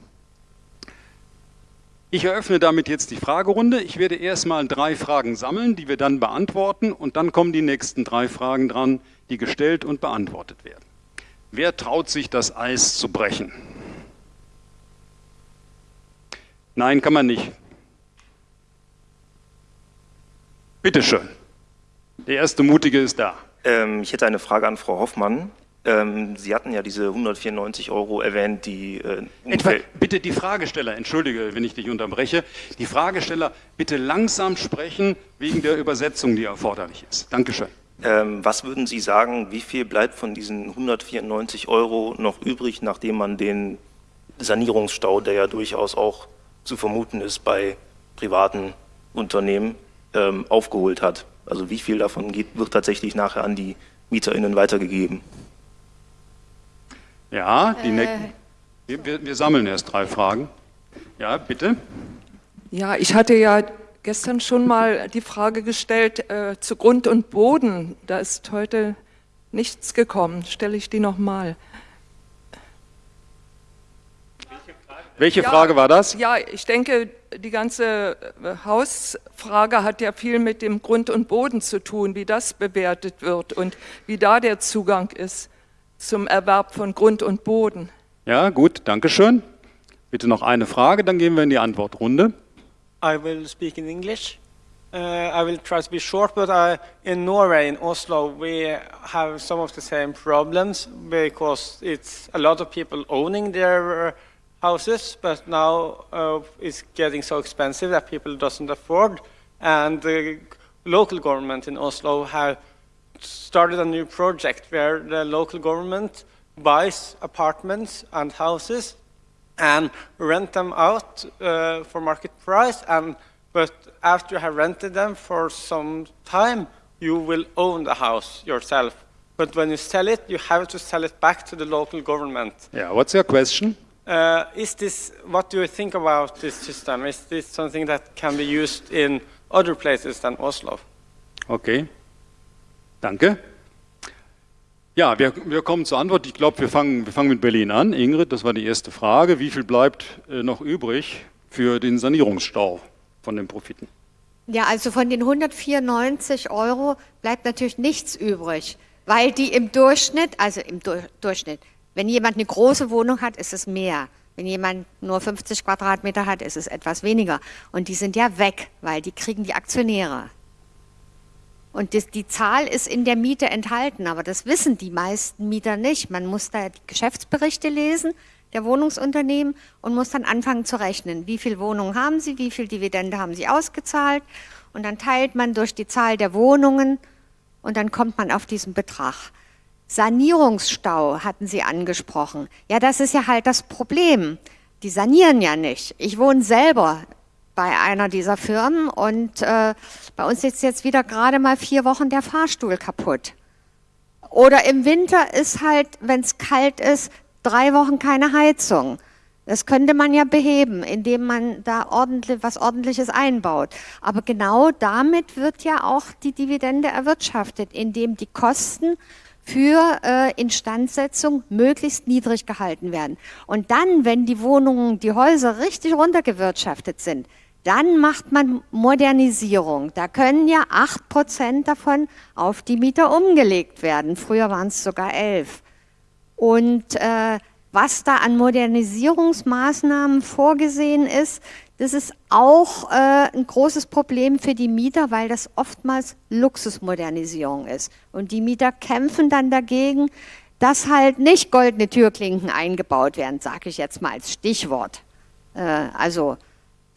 Ich eröffne damit jetzt die Fragerunde. Ich werde erstmal drei Fragen sammeln, die wir dann beantworten und dann kommen die nächsten drei Fragen dran, die gestellt und beantwortet werden. Wer traut sich, das Eis zu brechen? Nein, kann man nicht. Bitte schön. Der erste Mutige ist da. Ähm, ich hätte eine Frage an Frau Hoffmann. Ähm, Sie hatten ja diese 194 Euro erwähnt, die... Äh, Etwa, bitte die Fragesteller, entschuldige, wenn ich dich unterbreche, die Fragesteller bitte langsam sprechen wegen der Übersetzung, die erforderlich ist. Dankeschön. Ähm, was würden Sie sagen, wie viel bleibt von diesen 194 Euro noch übrig, nachdem man den Sanierungsstau, der ja durchaus auch zu vermuten ist bei privaten Wohnungsunternehmen ähm, aufgeholt hat. Also wie viel davon geht, wird tatsächlich nachher an die MieterInnen weitergegeben? Ja, die äh. wir, wir, wir sammeln erst drei Fragen. Ja, bitte. Ja, ich hatte ja gestern schon mal die Frage gestellt äh, zu Grund und Boden. Da ist heute nichts gekommen. Stelle ich die nochmal. Welche Frage war das? Ja, ich denke, die ganze äh, Hausfrage hat ja viel mit dem Grund und Boden zu tun, wie das bewertet wird und wie da der Zugang ist zum Erwerb von Grund und Boden. Ja, gut, danke schön. Bitte noch eine Frage, dann gehen wir in die Antwortrunde. I will speak in English. Uh, I will try to be short, but I, in Norway, in Oslo, we have some of the same problems because it's a lot of people owning their uh, houses, but now uh, it's getting so expensive that people doesn't afford. And the local government in Oslo have started a new project where the local government buys apartments and houses and rent them out uh, for market price. And but after you have rented them for some time, you will own the house yourself. But when you sell it, you have to sell it back to the local government. Yeah, what's your question? Uh, is this, what do you think about this system? Is this something that can be used in other places than Oslo? Okay, danke. Ja, wir, wir kommen zur Antwort. Ich glaube, wir fangen, wir fangen mit Berlin an. Ingrid, das war die erste Frage. Wie viel bleibt äh, noch übrig für den Sanierungsstau von den Profiten? Ja, also von den 194 Euro bleibt natürlich nichts übrig, weil die im Durchschnitt, also im du Durchschnitt, wenn jemand eine große Wohnung hat, ist es mehr. Wenn jemand nur 50 Quadratmeter hat, ist es etwas weniger. Und die sind ja weg, weil die kriegen die Aktionäre. Und das, die Zahl ist in der Miete enthalten, aber das wissen die meisten Mieter nicht. Man muss da die Geschäftsberichte lesen der Wohnungsunternehmen und muss dann anfangen zu rechnen. Wie viele Wohnungen haben sie, wie viel Dividende haben sie ausgezahlt? Und dann teilt man durch die Zahl der Wohnungen und dann kommt man auf diesen Betrag. Sanierungsstau hatten Sie angesprochen. Ja, das ist ja halt das Problem. Die sanieren ja nicht. Ich wohne selber bei einer dieser Firmen und äh, bei uns ist jetzt wieder gerade mal vier Wochen der Fahrstuhl kaputt. Oder im Winter ist halt, wenn es kalt ist, drei Wochen keine Heizung. Das könnte man ja beheben, indem man da ordentlich, was Ordentliches einbaut. Aber genau damit wird ja auch die Dividende erwirtschaftet, indem die Kosten für äh, Instandsetzung möglichst niedrig gehalten werden. Und dann, wenn die Wohnungen, die Häuser richtig runtergewirtschaftet sind, dann macht man Modernisierung. Da können ja 8% davon auf die Mieter umgelegt werden. Früher waren es sogar 11. Und äh, was da an Modernisierungsmaßnahmen vorgesehen ist, das ist auch äh, ein großes Problem für die Mieter, weil das oftmals Luxusmodernisierung ist. Und die Mieter kämpfen dann dagegen, dass halt nicht goldene Türklinken eingebaut werden, sage ich jetzt mal als Stichwort. Äh, also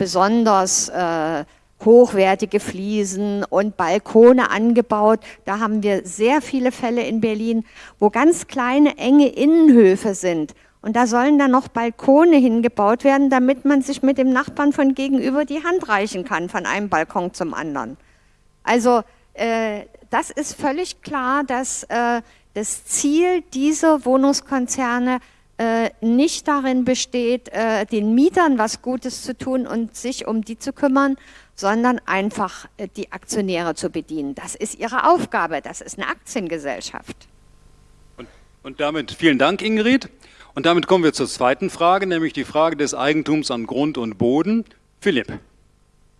besonders äh, hochwertige Fliesen und Balkone angebaut. Da haben wir sehr viele Fälle in Berlin, wo ganz kleine, enge Innenhöfe sind und da sollen dann noch Balkone hingebaut werden, damit man sich mit dem Nachbarn von gegenüber die Hand reichen kann, von einem Balkon zum anderen. Also äh, das ist völlig klar, dass äh, das Ziel dieser Wohnungskonzerne äh, nicht darin besteht, äh, den Mietern was Gutes zu tun und sich um die zu kümmern, sondern einfach äh, die Aktionäre zu bedienen. Das ist ihre Aufgabe, das ist eine Aktiengesellschaft. Und, und damit vielen Dank, Ingrid. Und damit kommen wir zur zweiten Frage, nämlich die Frage des Eigentums an Grund und Boden. Philipp.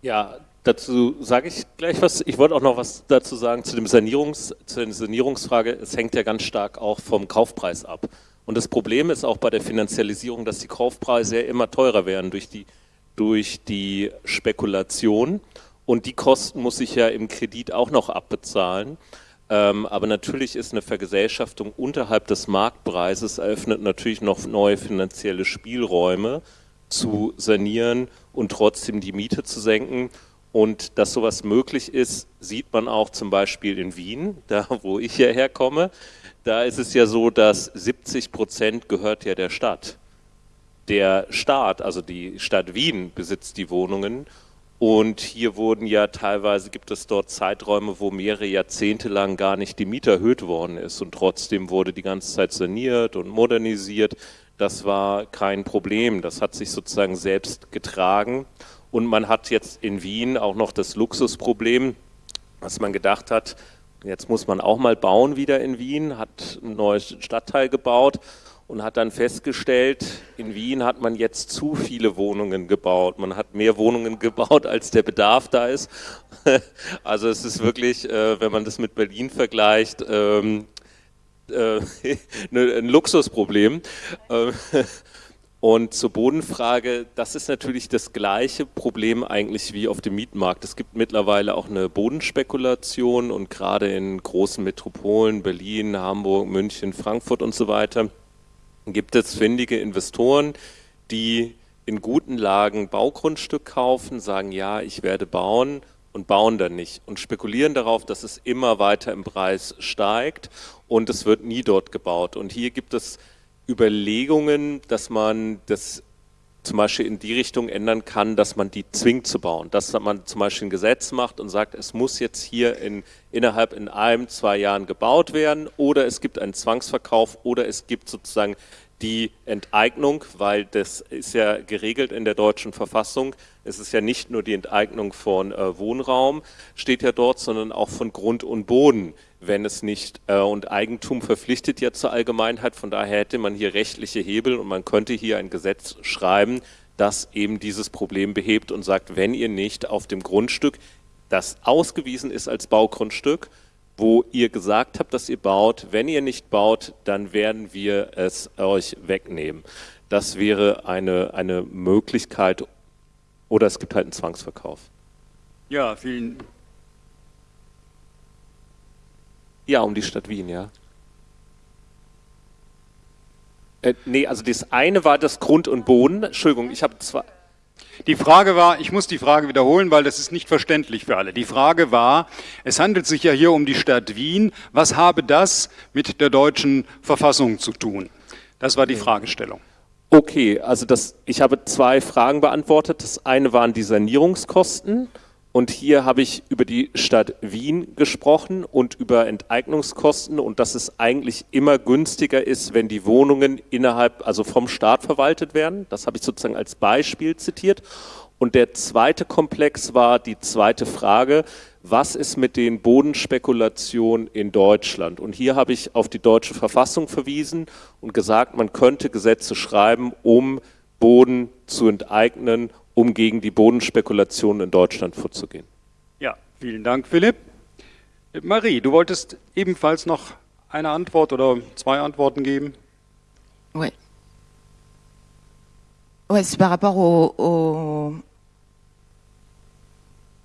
Ja, dazu sage ich gleich was. Ich wollte auch noch was dazu sagen zu, dem Sanierungs, zu der Sanierungsfrage. Es hängt ja ganz stark auch vom Kaufpreis ab. Und das Problem ist auch bei der Finanzialisierung, dass die Kaufpreise ja immer teurer werden durch die, durch die Spekulation. Und die Kosten muss ich ja im Kredit auch noch abbezahlen. Ähm, aber natürlich ist eine Vergesellschaftung unterhalb des Marktpreises eröffnet natürlich noch neue finanzielle Spielräume zu sanieren und trotzdem die Miete zu senken. Und dass sowas möglich ist, sieht man auch zum Beispiel in Wien, da wo ich hierher komme. Da ist es ja so, dass 70 Prozent gehört ja der Stadt. Der Staat, also die Stadt Wien, besitzt die Wohnungen Und hier wurden ja teilweise, gibt es dort Zeiträume, wo mehrere Jahrzehnte lang gar nicht die Miete erhöht worden ist und trotzdem wurde die ganze Zeit saniert und modernisiert. Das war kein Problem, das hat sich sozusagen selbst getragen. Und man hat jetzt in Wien auch noch das Luxusproblem, was man gedacht hat, jetzt muss man auch mal bauen wieder in Wien, hat ein neues Stadtteil gebaut und hat dann festgestellt, in Wien hat man jetzt zu viele Wohnungen gebaut. Man hat mehr Wohnungen gebaut, als der Bedarf da ist. Also es ist wirklich, äh, wenn man das mit Berlin vergleicht, ähm, äh, ne, ein Luxusproblem. Und zur Bodenfrage, das ist natürlich das gleiche Problem eigentlich wie auf dem Mietmarkt. Es gibt mittlerweile auch eine Bodenspekulation und gerade in großen Metropolen, Berlin, Hamburg, München, Frankfurt und so weiter, gibt es findige Investoren, die in guten Lagen Baugrundstück kaufen, sagen, ja, ich werde bauen und bauen dann nicht und spekulieren darauf, dass es immer weiter im Preis steigt und es wird nie dort gebaut. Und hier gibt es Überlegungen, dass man das zum Beispiel in die Richtung ändern kann, dass man die zwingt zu bauen. Dass man zum Beispiel ein Gesetz macht und sagt, es muss jetzt hier in, innerhalb in einem, zwei Jahren gebaut werden oder es gibt einen Zwangsverkauf oder es gibt sozusagen die Enteignung, weil das ist ja geregelt in der deutschen Verfassung. Es ist ja nicht nur die Enteignung von äh, Wohnraum, steht ja dort, sondern auch von Grund und Boden, wenn es nicht, äh, und Eigentum verpflichtet ja zur Allgemeinheit, von daher hätte man hier rechtliche Hebel und man könnte hier ein Gesetz schreiben, das eben dieses Problem behebt und sagt, wenn ihr nicht auf dem Grundstück, das ausgewiesen ist als Baugrundstück, wo ihr gesagt habt, dass ihr baut. Wenn ihr nicht baut, dann werden wir es euch wegnehmen. Das wäre eine, eine Möglichkeit oder es gibt halt einen Zwangsverkauf. Ja, vielen Ja, um die Stadt Wien, ja. Äh, nee, also das eine war das Grund und Boden. Entschuldigung, ich habe zwei. Die Frage war, ich muss die Frage wiederholen, weil das ist nicht verständlich für alle. Die Frage war, es handelt sich ja hier um die Stadt Wien. Was habe das mit der deutschen Verfassung zu tun? Das war die Fragestellung. Okay, also das, ich habe zwei Fragen beantwortet. Das eine waren die Sanierungskosten und hier habe ich über die Stadt Wien gesprochen und über Enteignungskosten und dass es eigentlich immer günstiger ist, wenn die Wohnungen innerhalb, also vom Staat verwaltet werden. Das habe ich sozusagen als Beispiel zitiert. Und der zweite Komplex war die zweite Frage, was ist mit den Bodenspekulationen in Deutschland? Und hier habe ich auf die deutsche Verfassung verwiesen und gesagt, man könnte Gesetze schreiben, um Boden zu enteignen um gegen die Bodenspekulation in Deutschland vorzugehen. Ja, vielen Dank, Philipp. Marie, du wolltest ebenfalls noch eine Antwort oder zwei Antworten geben. Oui. Ouais, c'est par rapport au, au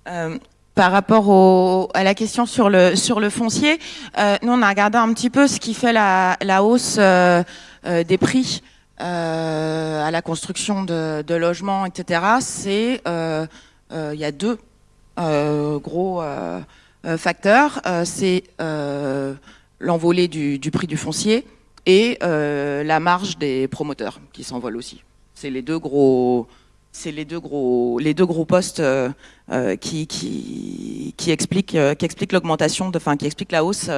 euh, par rapport au, à la question sur le sur le foncier. Euh, nous, on a regardé un petit peu ce qui fait la, la hausse euh, euh des prix euh, à la construction de, logements, etc., c'est euh, euh, il y a deux euh, gros facteurs. c'est l'envolée du, prix du foncier et la marge des promoteurs qui s'envolent aussi. C'est les deux gros c'est les deux gros les deux gros postes euh, qui, expliquent l'augmentation enfin qui expliquent la hausse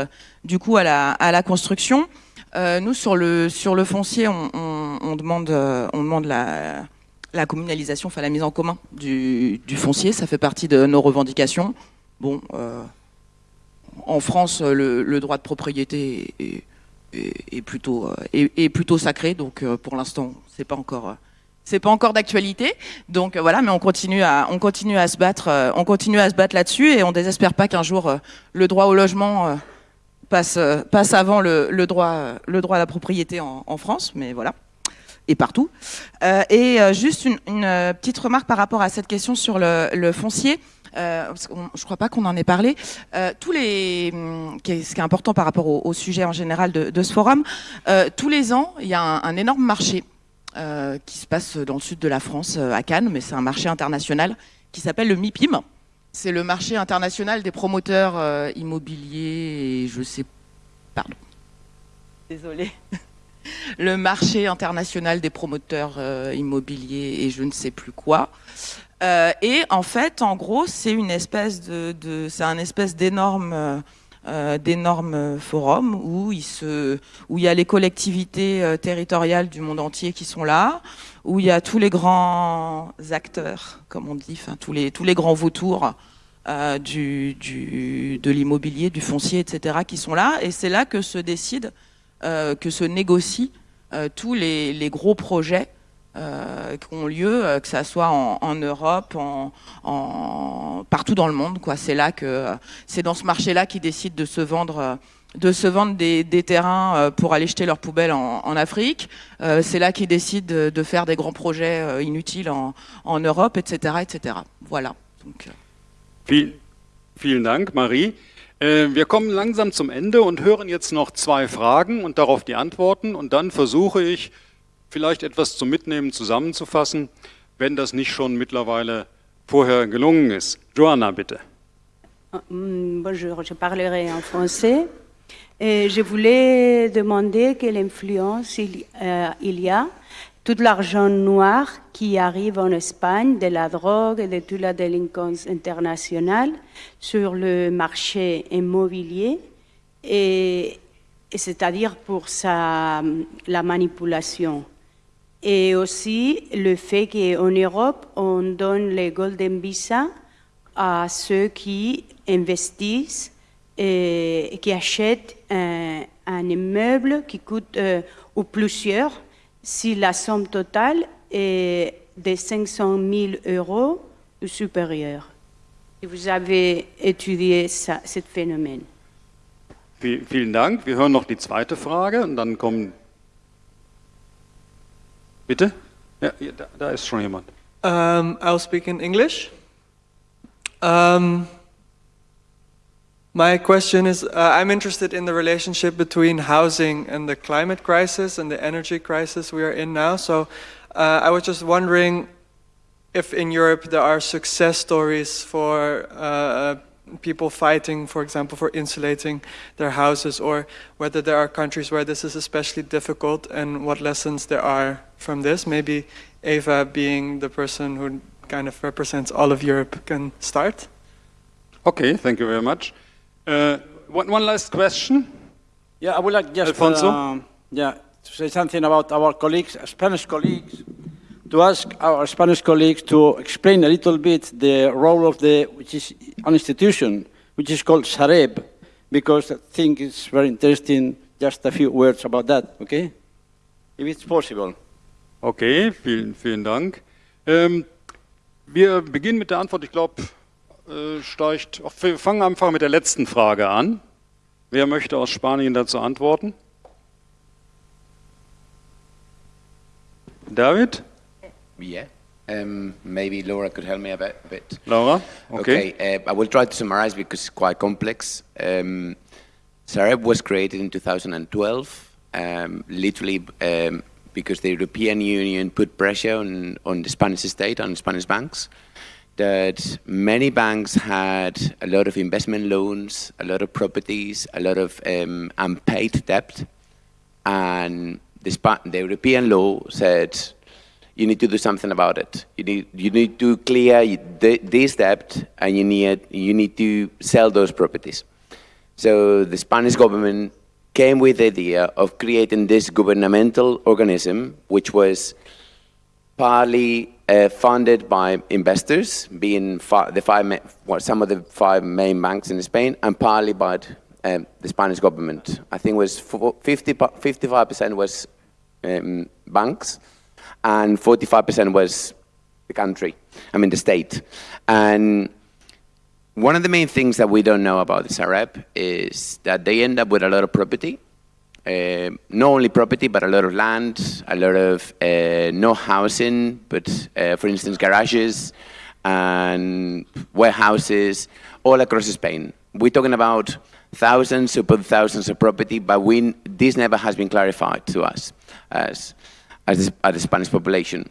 du coût à la construction euh, nous, sur le, foncier, on, on, on demande, euh, demande la, communalisation, enfin la mise en commun du, foncier. Ça fait partie de nos revendications. Bon, euh, en France, le, droit de propriété est, plutôt, est, plutôt sacré, donc pour l'instant, c'est pas encore c'est pas encore d'actualité. Donc voilà, mais on continue à, se battre, là-dessus et on désespère pas qu'un jour le droit au logement passe avant le, droit, le droit à la propriété en, France, mais voilà, et partout. Euh, et euh, juste une, euh, petite remarque par rapport à cette question sur le, foncier. Euh, parce je ne crois pas qu'on en ait parlé. Euh, hum, ce qui est important par rapport au, sujet en général de, ce forum, tous les ans, il y a un énorme marché qui se passe dans le sud de la France, à Cannes, mais c'est un marché international qui s'appelle le MIPIM. C'est le marché international des promoteurs euh, immobiliers et je sais... Pardon. Désolée. le marché international des promoteurs euh, immobiliers et je ne sais plus quoi. Euh, et en fait, en gros, c'est une espèce de, de c'est un espèce d'énorme euh, d'énormes forums où il, se, où il y a les collectivités territoriales du monde entier qui sont là, où il y a tous les grands acteurs, comme on dit, tous, les, grands vautours euh, du, de l'immobilier, du foncier, etc., qui sont là. Et c'est là que se décide, euh, que se négocient euh, tous les, gros projets euh, qui ont lieu, que ça soit en, Europe, en, partout dans le monde. C'est là que c'est dans ce marché-là qu'ils décident de se vendre. De se vendre des, des terrains euh, pour aller jeter leurs poubelles en, en Afrique. Euh, c'est là qu'ils décident de, de faire des grands projets euh, inutiles en, en Europe, etc., etc. Voilà. Donc, euh, Viel, vielen Dank, Marie. Äh, wir kommen langsam zum Ende und hören jetzt noch zwei Fragen und darauf die Antworten. Und dann versuche ich, vielleicht etwas zum Mitnehmen zusammenzufassen, wenn das nicht schon mittlerweile vorher gelungen ist. Joanna, bitte. Hum, Bonjour, je parlerai en français. Je voulais demander quelle influence il, euh, il y a tout l'argent noir qui arrive en Espagne de la drogue et de toute la délinquance internationale sur le marché immobilier et, c'est-à-dire pour la manipulation. Et aussi le fait qu'en Europe, on donne les Golden Visa à ceux qui investissent et qui achètent un, un immeuble qui coûte, euh, ou plusieurs, si la somme totale est de 500 000 euros ou supérieure. Vous avez étudié ça, ce phénomène. Vi- Vielen Dank. Wir hören noch die zweite Frage und dann kommen. Bitte? Ja, ja, da, da ist schon jemand. Um, I'll speak in English. Um, my question is uh, I'm interested in the relationship between housing and the climate crisis and the energy crisis we are in now. So uh, I was just wondering if in Europe there are success stories for uh, people fighting, for example, for insulating their houses, or whether there are countries where this is especially difficult and what lessons there are from this. Maybe Eva, being the person who kind of represents all of Europe, can start. Okay, thank you very much. Uh, one, one last question. Yeah, I would like just Alfonso? um, yeah, to say something about our colleagues, Spanish colleagues, to ask our Spanish colleagues to explain a little bit the role of the, which is an institution, which is called Sareb, because I think it's very interesting, just a few words about that, okay? If it's possible. Okay, vielen, vielen Dank. Ähm, wir beginnen mit der Antwort. Ich glaube, äh, steigt. ach, Wir fangen einfach mit der letzten Frage an. Wer möchte aus Spanien dazu antworten? David? Yeah. Um, maybe Laura could help me a bit. A bit. Laura? Okay. Okay. uh, I will try to summarize because it's quite complex. Um, Sareb was created in 2012, um, literally um, because the European Union put pressure on, on the Spanish state, on Spanish banks, that many banks had a lot of investment loans, a lot of properties, a lot of um, unpaid debt, and the, the European law said you need to do something about it. You need, you need to clear this debt and you need, you need to sell those properties. So the Spanish government came with the idea of creating this governmental organism, which was partly uh, funded by investors, being the five, well, some of the five main banks in Spain, and partly by um, the Spanish government. I think was 50, 55% was um, banks, and 45% was the country, I mean the state. And one of the main things that we don't know about the Sareb is that they end up with a lot of property. Uh, not only property, but a lot of land, a lot of uh, no housing, but uh, for instance, garages and warehouses all across Spain. We're talking about thousands upon thousands of property, but we, this never has been clarified to us as, as, as the Spanish population.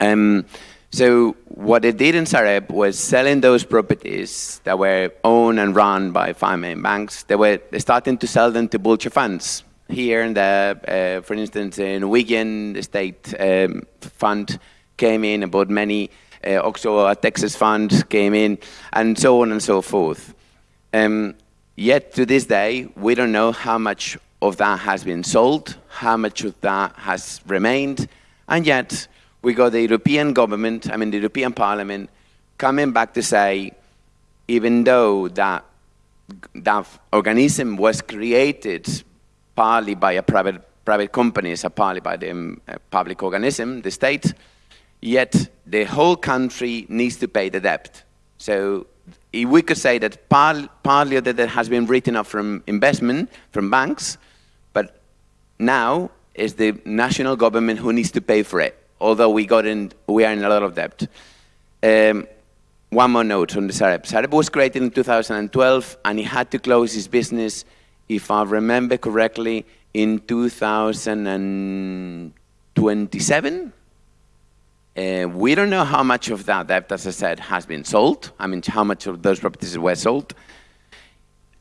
Um, so what they did in Sareb was selling those properties that were owned and run by five main banks. They were starting to sell them to vulture funds. Here and there, uh, for instance, in Wigan, the state um, fund came in and bought many Uh, also, a Texas fund came in, and so on and so forth. Um, yet, to this day, we don't know how much of that has been sold, how much of that has remained, and yet we got the European government, I mean the European Parliament, coming back to say, even though that, that organism was created partly by a private, private companies, partly by the um, public organism, the state, yet the whole country needs to pay the debt. So we could say that par partly of the debt has been written off from investment, from banks, but now it's the national government who needs to pay for it, although we, got in, we are in a lot of debt. Um, one more note on the Sareb. Sareb was created in 2012 and he had to close his business, if I remember correctly, in 2027. Uh, we don't know how much of that debt, as I said, has been sold. I mean, how much of those properties were sold.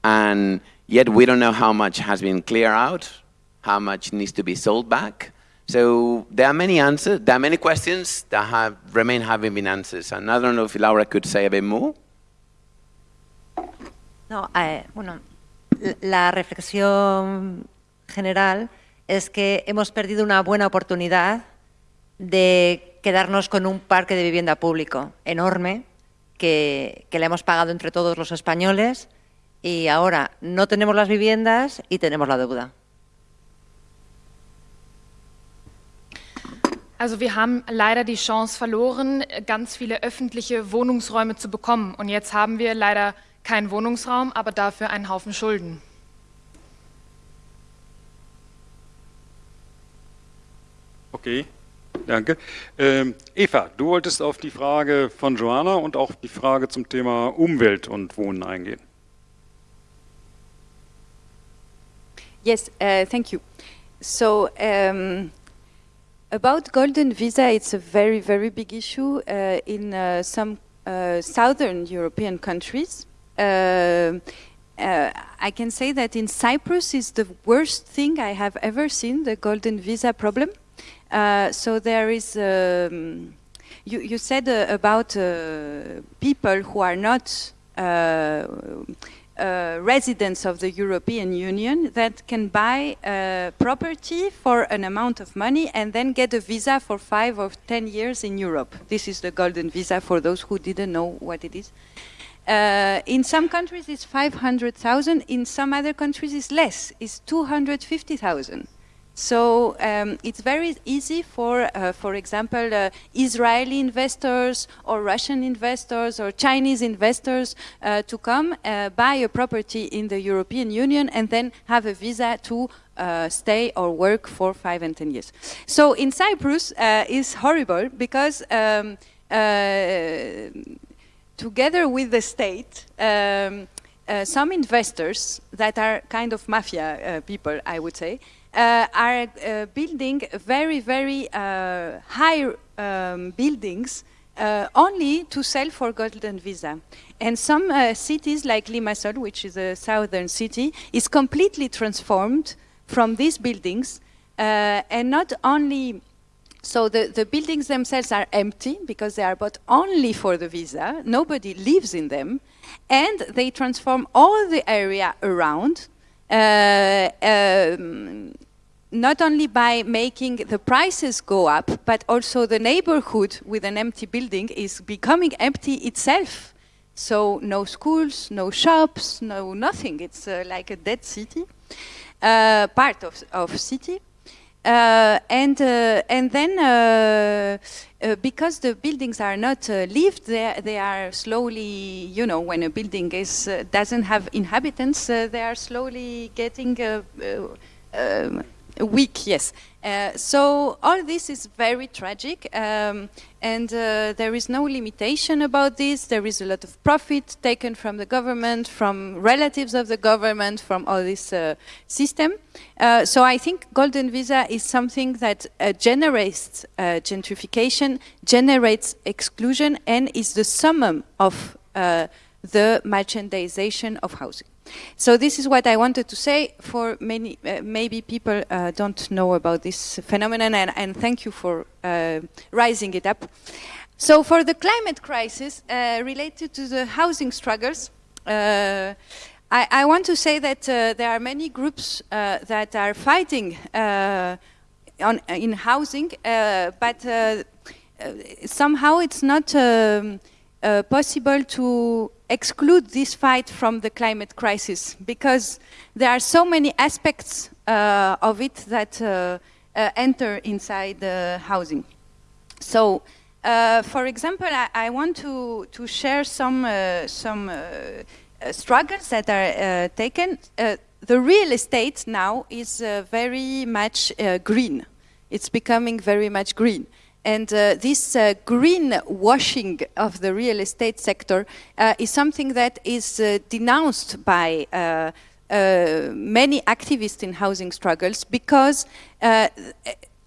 And yet we don't know how much has been cleared out, how much needs to be sold back. So there are many answers, there are many questions that have remain having been answers. And I don't know if Laura could say a bit more. No, eh, bueno, la reflexión general es que hemos perdido una buena oportunidad de quedarnos con un parque de vivienda público enorme que, que le hemos pagado entre todos los españoles y ahora no tenemos las viviendas y tenemos la deuda. Also wir haben leider die Chance verloren, ganz viele öffentliche Wohnungsräume zu bekommen. Und jetzt haben wir leider keinen Wohnungsraum, aber dafür einen Haufen Schulden. Okay, danke. Ähm, Eva, du wolltest auf die Frage von Joanna und auch die Frage zum Thema Umwelt und Wohnen eingehen. Yes, uh, thank you. So, um, about golden visa, it's a very, very big issue uh, in uh, some uh, southern European countries. Uh, uh, I can say that in Cyprus is the worst thing I have ever seen, the golden visa problem. Uh, so there is, um, you, you, said about people who are not uh, residents of the European Union that can buy uh, property for an amount of money and then get a visa for five or ten years in Europe. This is the golden visa for those who didn't know what it is. Uh, in some countries it's 500,000, in some other countries it's less, it's 250,000. So um, it's very easy for, uh, for example, uh, Israeli investors or Russian investors or Chinese investors uh, to come uh, buy a property in the European Union and then have a visa to uh, stay or work for five and ten years. So in Cyprus uh, is horrible because um, together with the state, um, some investors that are kind of mafia people, I would say, uh, are uh, building very, very uh, high um, buildings uh, only to sell for golden visa. And some uh, cities like Limassol, which is a southern city, is completely transformed from these buildings uh, and not only so the, the buildings themselves are empty because they are bought only for the visa. Nobody lives in them. And they transform all the area around uh, um, not only by making the prices go up, but also the neighborhood with an empty building is becoming empty itself. So no schools, no shops, no nothing. It's uh, like a dead city, uh, part of, of city. Uh, and uh, and then uh, uh, because the buildings are not lived, they, they are slowly, you know, when a building is doesn't have inhabitants, they are slowly getting um, weak, yes. Uh, so all this is very tragic, um, and uh, there is no limitation about this. There is a lot of profit taken from the government, from relatives of the government, from all this uh, system. Uh, so I think golden visa is something that uh, generates uh, gentrification, generates exclusion, and is the summum of the merchandization of housing. So this is what I wanted to say. For many, uh, maybe people uh, don't know about this phenomenon, and, and thank you for uh, rising it up. So for the climate crisis uh, related to the housing struggles, uh, I, I, want to say that uh, there are many groups that are fighting on, in housing, but somehow it's not um, possible to exclude this fight from the climate crisis because there are so many aspects of it that enter inside the housing. So uh, for example, I, I, want to, to share some, uh, some uh, struggles that are uh, taken. Uh, the real estate now is very much green. It's becoming very much green. And uh, this uh, green washing of the real estate sector uh, is something that is denounced by many activists in housing struggles because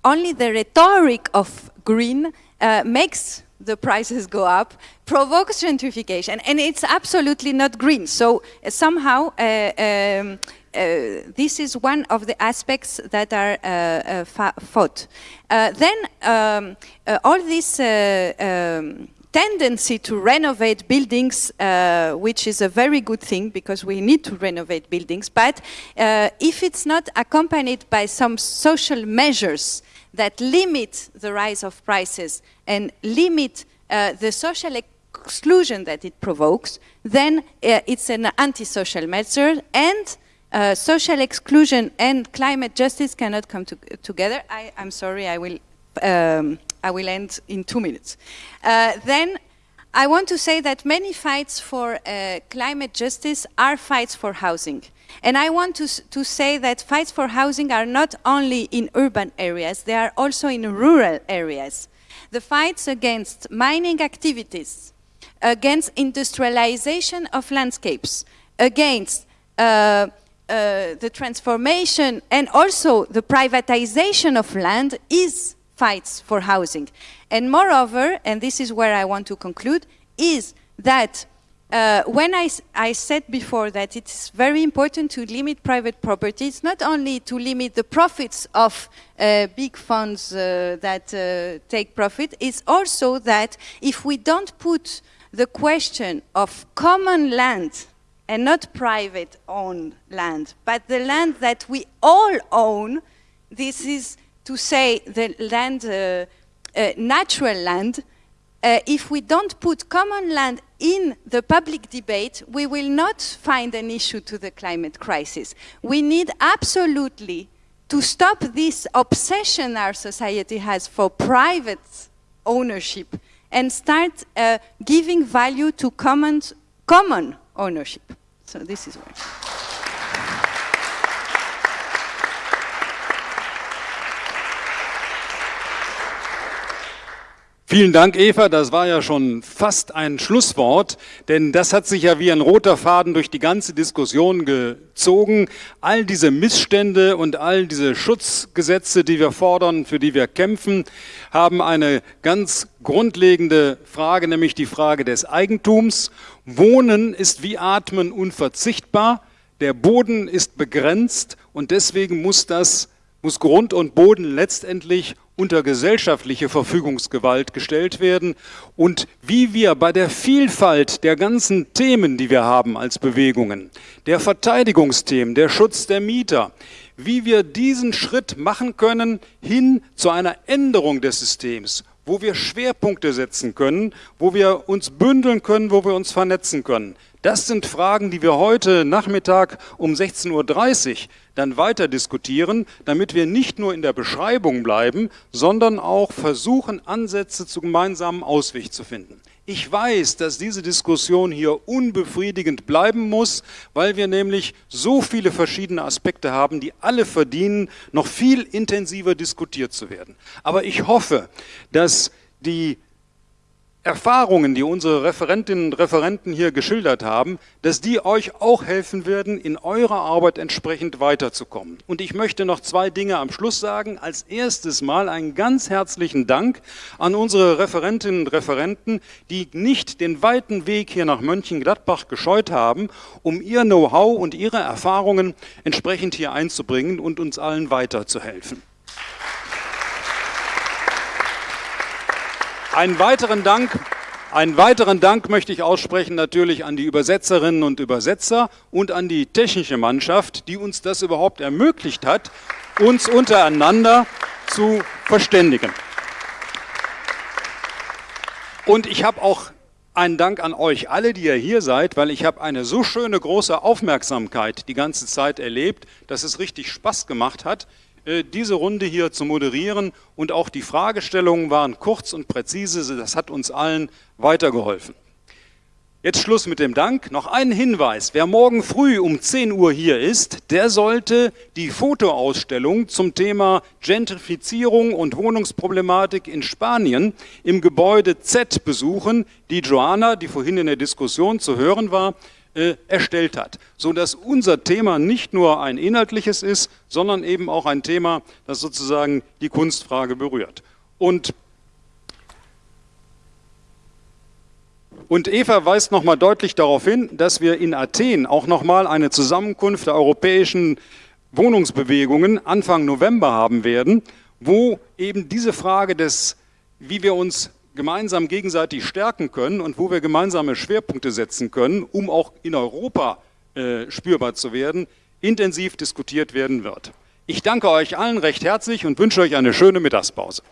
only the rhetoric of green uh, makes the prices go up, provokes gentrification, and it's absolutely not green. So uh, somehow, uh, um, uh, this is one of the aspects that are uh, uh, fought. then um, all this um, tendency to renovate buildings, uh, which is a very good thing because we need to renovate buildings, but uh, if it's not accompanied by some social measures that limit the rise of prices and limit uh, the social exclusion that it provokes, then uh, it's an antisocial measure and uh, social exclusion and climate justice cannot come to together. I, am sorry, I will, um, I will end in two minutes. Uh, then I want to say that many fights for uh, climate justice are fights for housing. And I want to, to say that fights for housing are not only in urban areas, they are also in rural areas. The fights against mining activities, against industrialization of landscapes, against uh, uh, the transformation and also the privatization of land is fights for housing. And moreover, and this is where I want to conclude, is that uh, when I, I, said before that it's very important to limit private property, it's not only to limit the profits of uh, big funds uh, that uh, take profit, it's also that if we don't put the question of common land and not private owned land, but the land that we all own, this is to say the land, uh, uh, natural land, if we don't put common land in the public debate, we will not find an issue to the climate crisis. We need absolutely to stop this obsession our society has for private ownership and start uh, giving value to common, common ownership. So this is where. Vielen Dank, Eva. Das war ja schon fast ein Schlusswort, denn das hat sich ja wie ein roter Faden durch die ganze Diskussion gezogen. All diese Missstände und all diese Schutzgesetze, die wir fordern, für die wir kämpfen, haben eine ganz grundlegende Frage, nämlich die Frage des Eigentums. Wohnen ist wie Atmen unverzichtbar. Der Boden ist begrenzt und deswegen muss das muss Grund und Boden letztendlich unter gesellschaftliche Verfügungsgewalt gestellt werden und wie wir bei der Vielfalt der ganzen Themen, die wir haben als Bewegungen, der Verteidigungsthemen, der Schutz der Mieter, wie wir diesen Schritt machen können hin zu einer Änderung des Systems, wo wir Schwerpunkte setzen können, wo wir uns bündeln können, wo wir uns vernetzen können. Das sind Fragen, die wir heute Nachmittag um 16.30 Uhr dann weiter diskutieren, damit wir nicht nur in der Beschreibung bleiben, sondern auch versuchen, Ansätze zu gemeinsamen Ausweg zu finden. Ich weiß, dass diese Diskussion hier unbefriedigend bleiben muss, weil wir nämlich so viele verschiedene Aspekte haben, die alle verdienen, noch viel intensiver diskutiert zu werden. Aber ich hoffe, dass die Erfahrungen, die unsere Referentinnen und Referenten hier geschildert haben, dass die euch auch helfen werden, in eurer Arbeit entsprechend weiterzukommen. Und ich möchte noch zwei Dinge am Schluss sagen. Als erstes mal einen ganz herzlichen Dank an unsere Referentinnen und Referenten, die nicht den weiten Weg hier nach Mönchengladbach gescheut haben, um ihr Know-how und ihre Erfahrungen entsprechend hier einzubringen und uns allen weiterzuhelfen. Einen weiteren Dank einen weiteren Dank möchte ich aussprechen natürlich an die Übersetzerinnen und Übersetzer und an die technische Mannschaft, die uns das überhaupt ermöglicht hat, uns untereinander zu verständigen. Und ich habe auch einen Dank an euch alle, die ihr hier seid, weil ich habe eine so schöne große Aufmerksamkeit die ganze Zeit erlebt, dass es richtig Spaß gemacht hat. Äh, diese Runde hier zu moderieren und auch die Fragestellungen waren kurz und präzise, das hat uns allen weitergeholfen. Jetzt Schluss mit dem Dank. Noch ein Hinweis. Wer morgen früh um 10 Uhr hier ist, der sollte die Fotoausstellung zum Thema Gentrifizierung und Wohnungsproblematik in Spanien im Gebäude Z besuchen, die Joanna, die vorhin in der Diskussion zu hören war, äh, erstellt hat, sodass unser Thema nicht nur ein inhaltliches ist, sondern eben auch ein Thema, das sozusagen die Kunstfrage berührt. Und, und Eva weist nochmal deutlich darauf hin, dass wir in Athen auch nochmal eine Zusammenkunft der europäischen Wohnungsbewegungen Anfang November haben werden, wo eben diese Frage des, wie wir uns gemeinsam gegenseitig stärken können und wo wir gemeinsame Schwerpunkte setzen können, um auch in Europa äh, spürbar zu werden, intensiv diskutiert werden wird. Ich danke euch allen recht herzlich und wünsche euch eine schöne Mittagspause.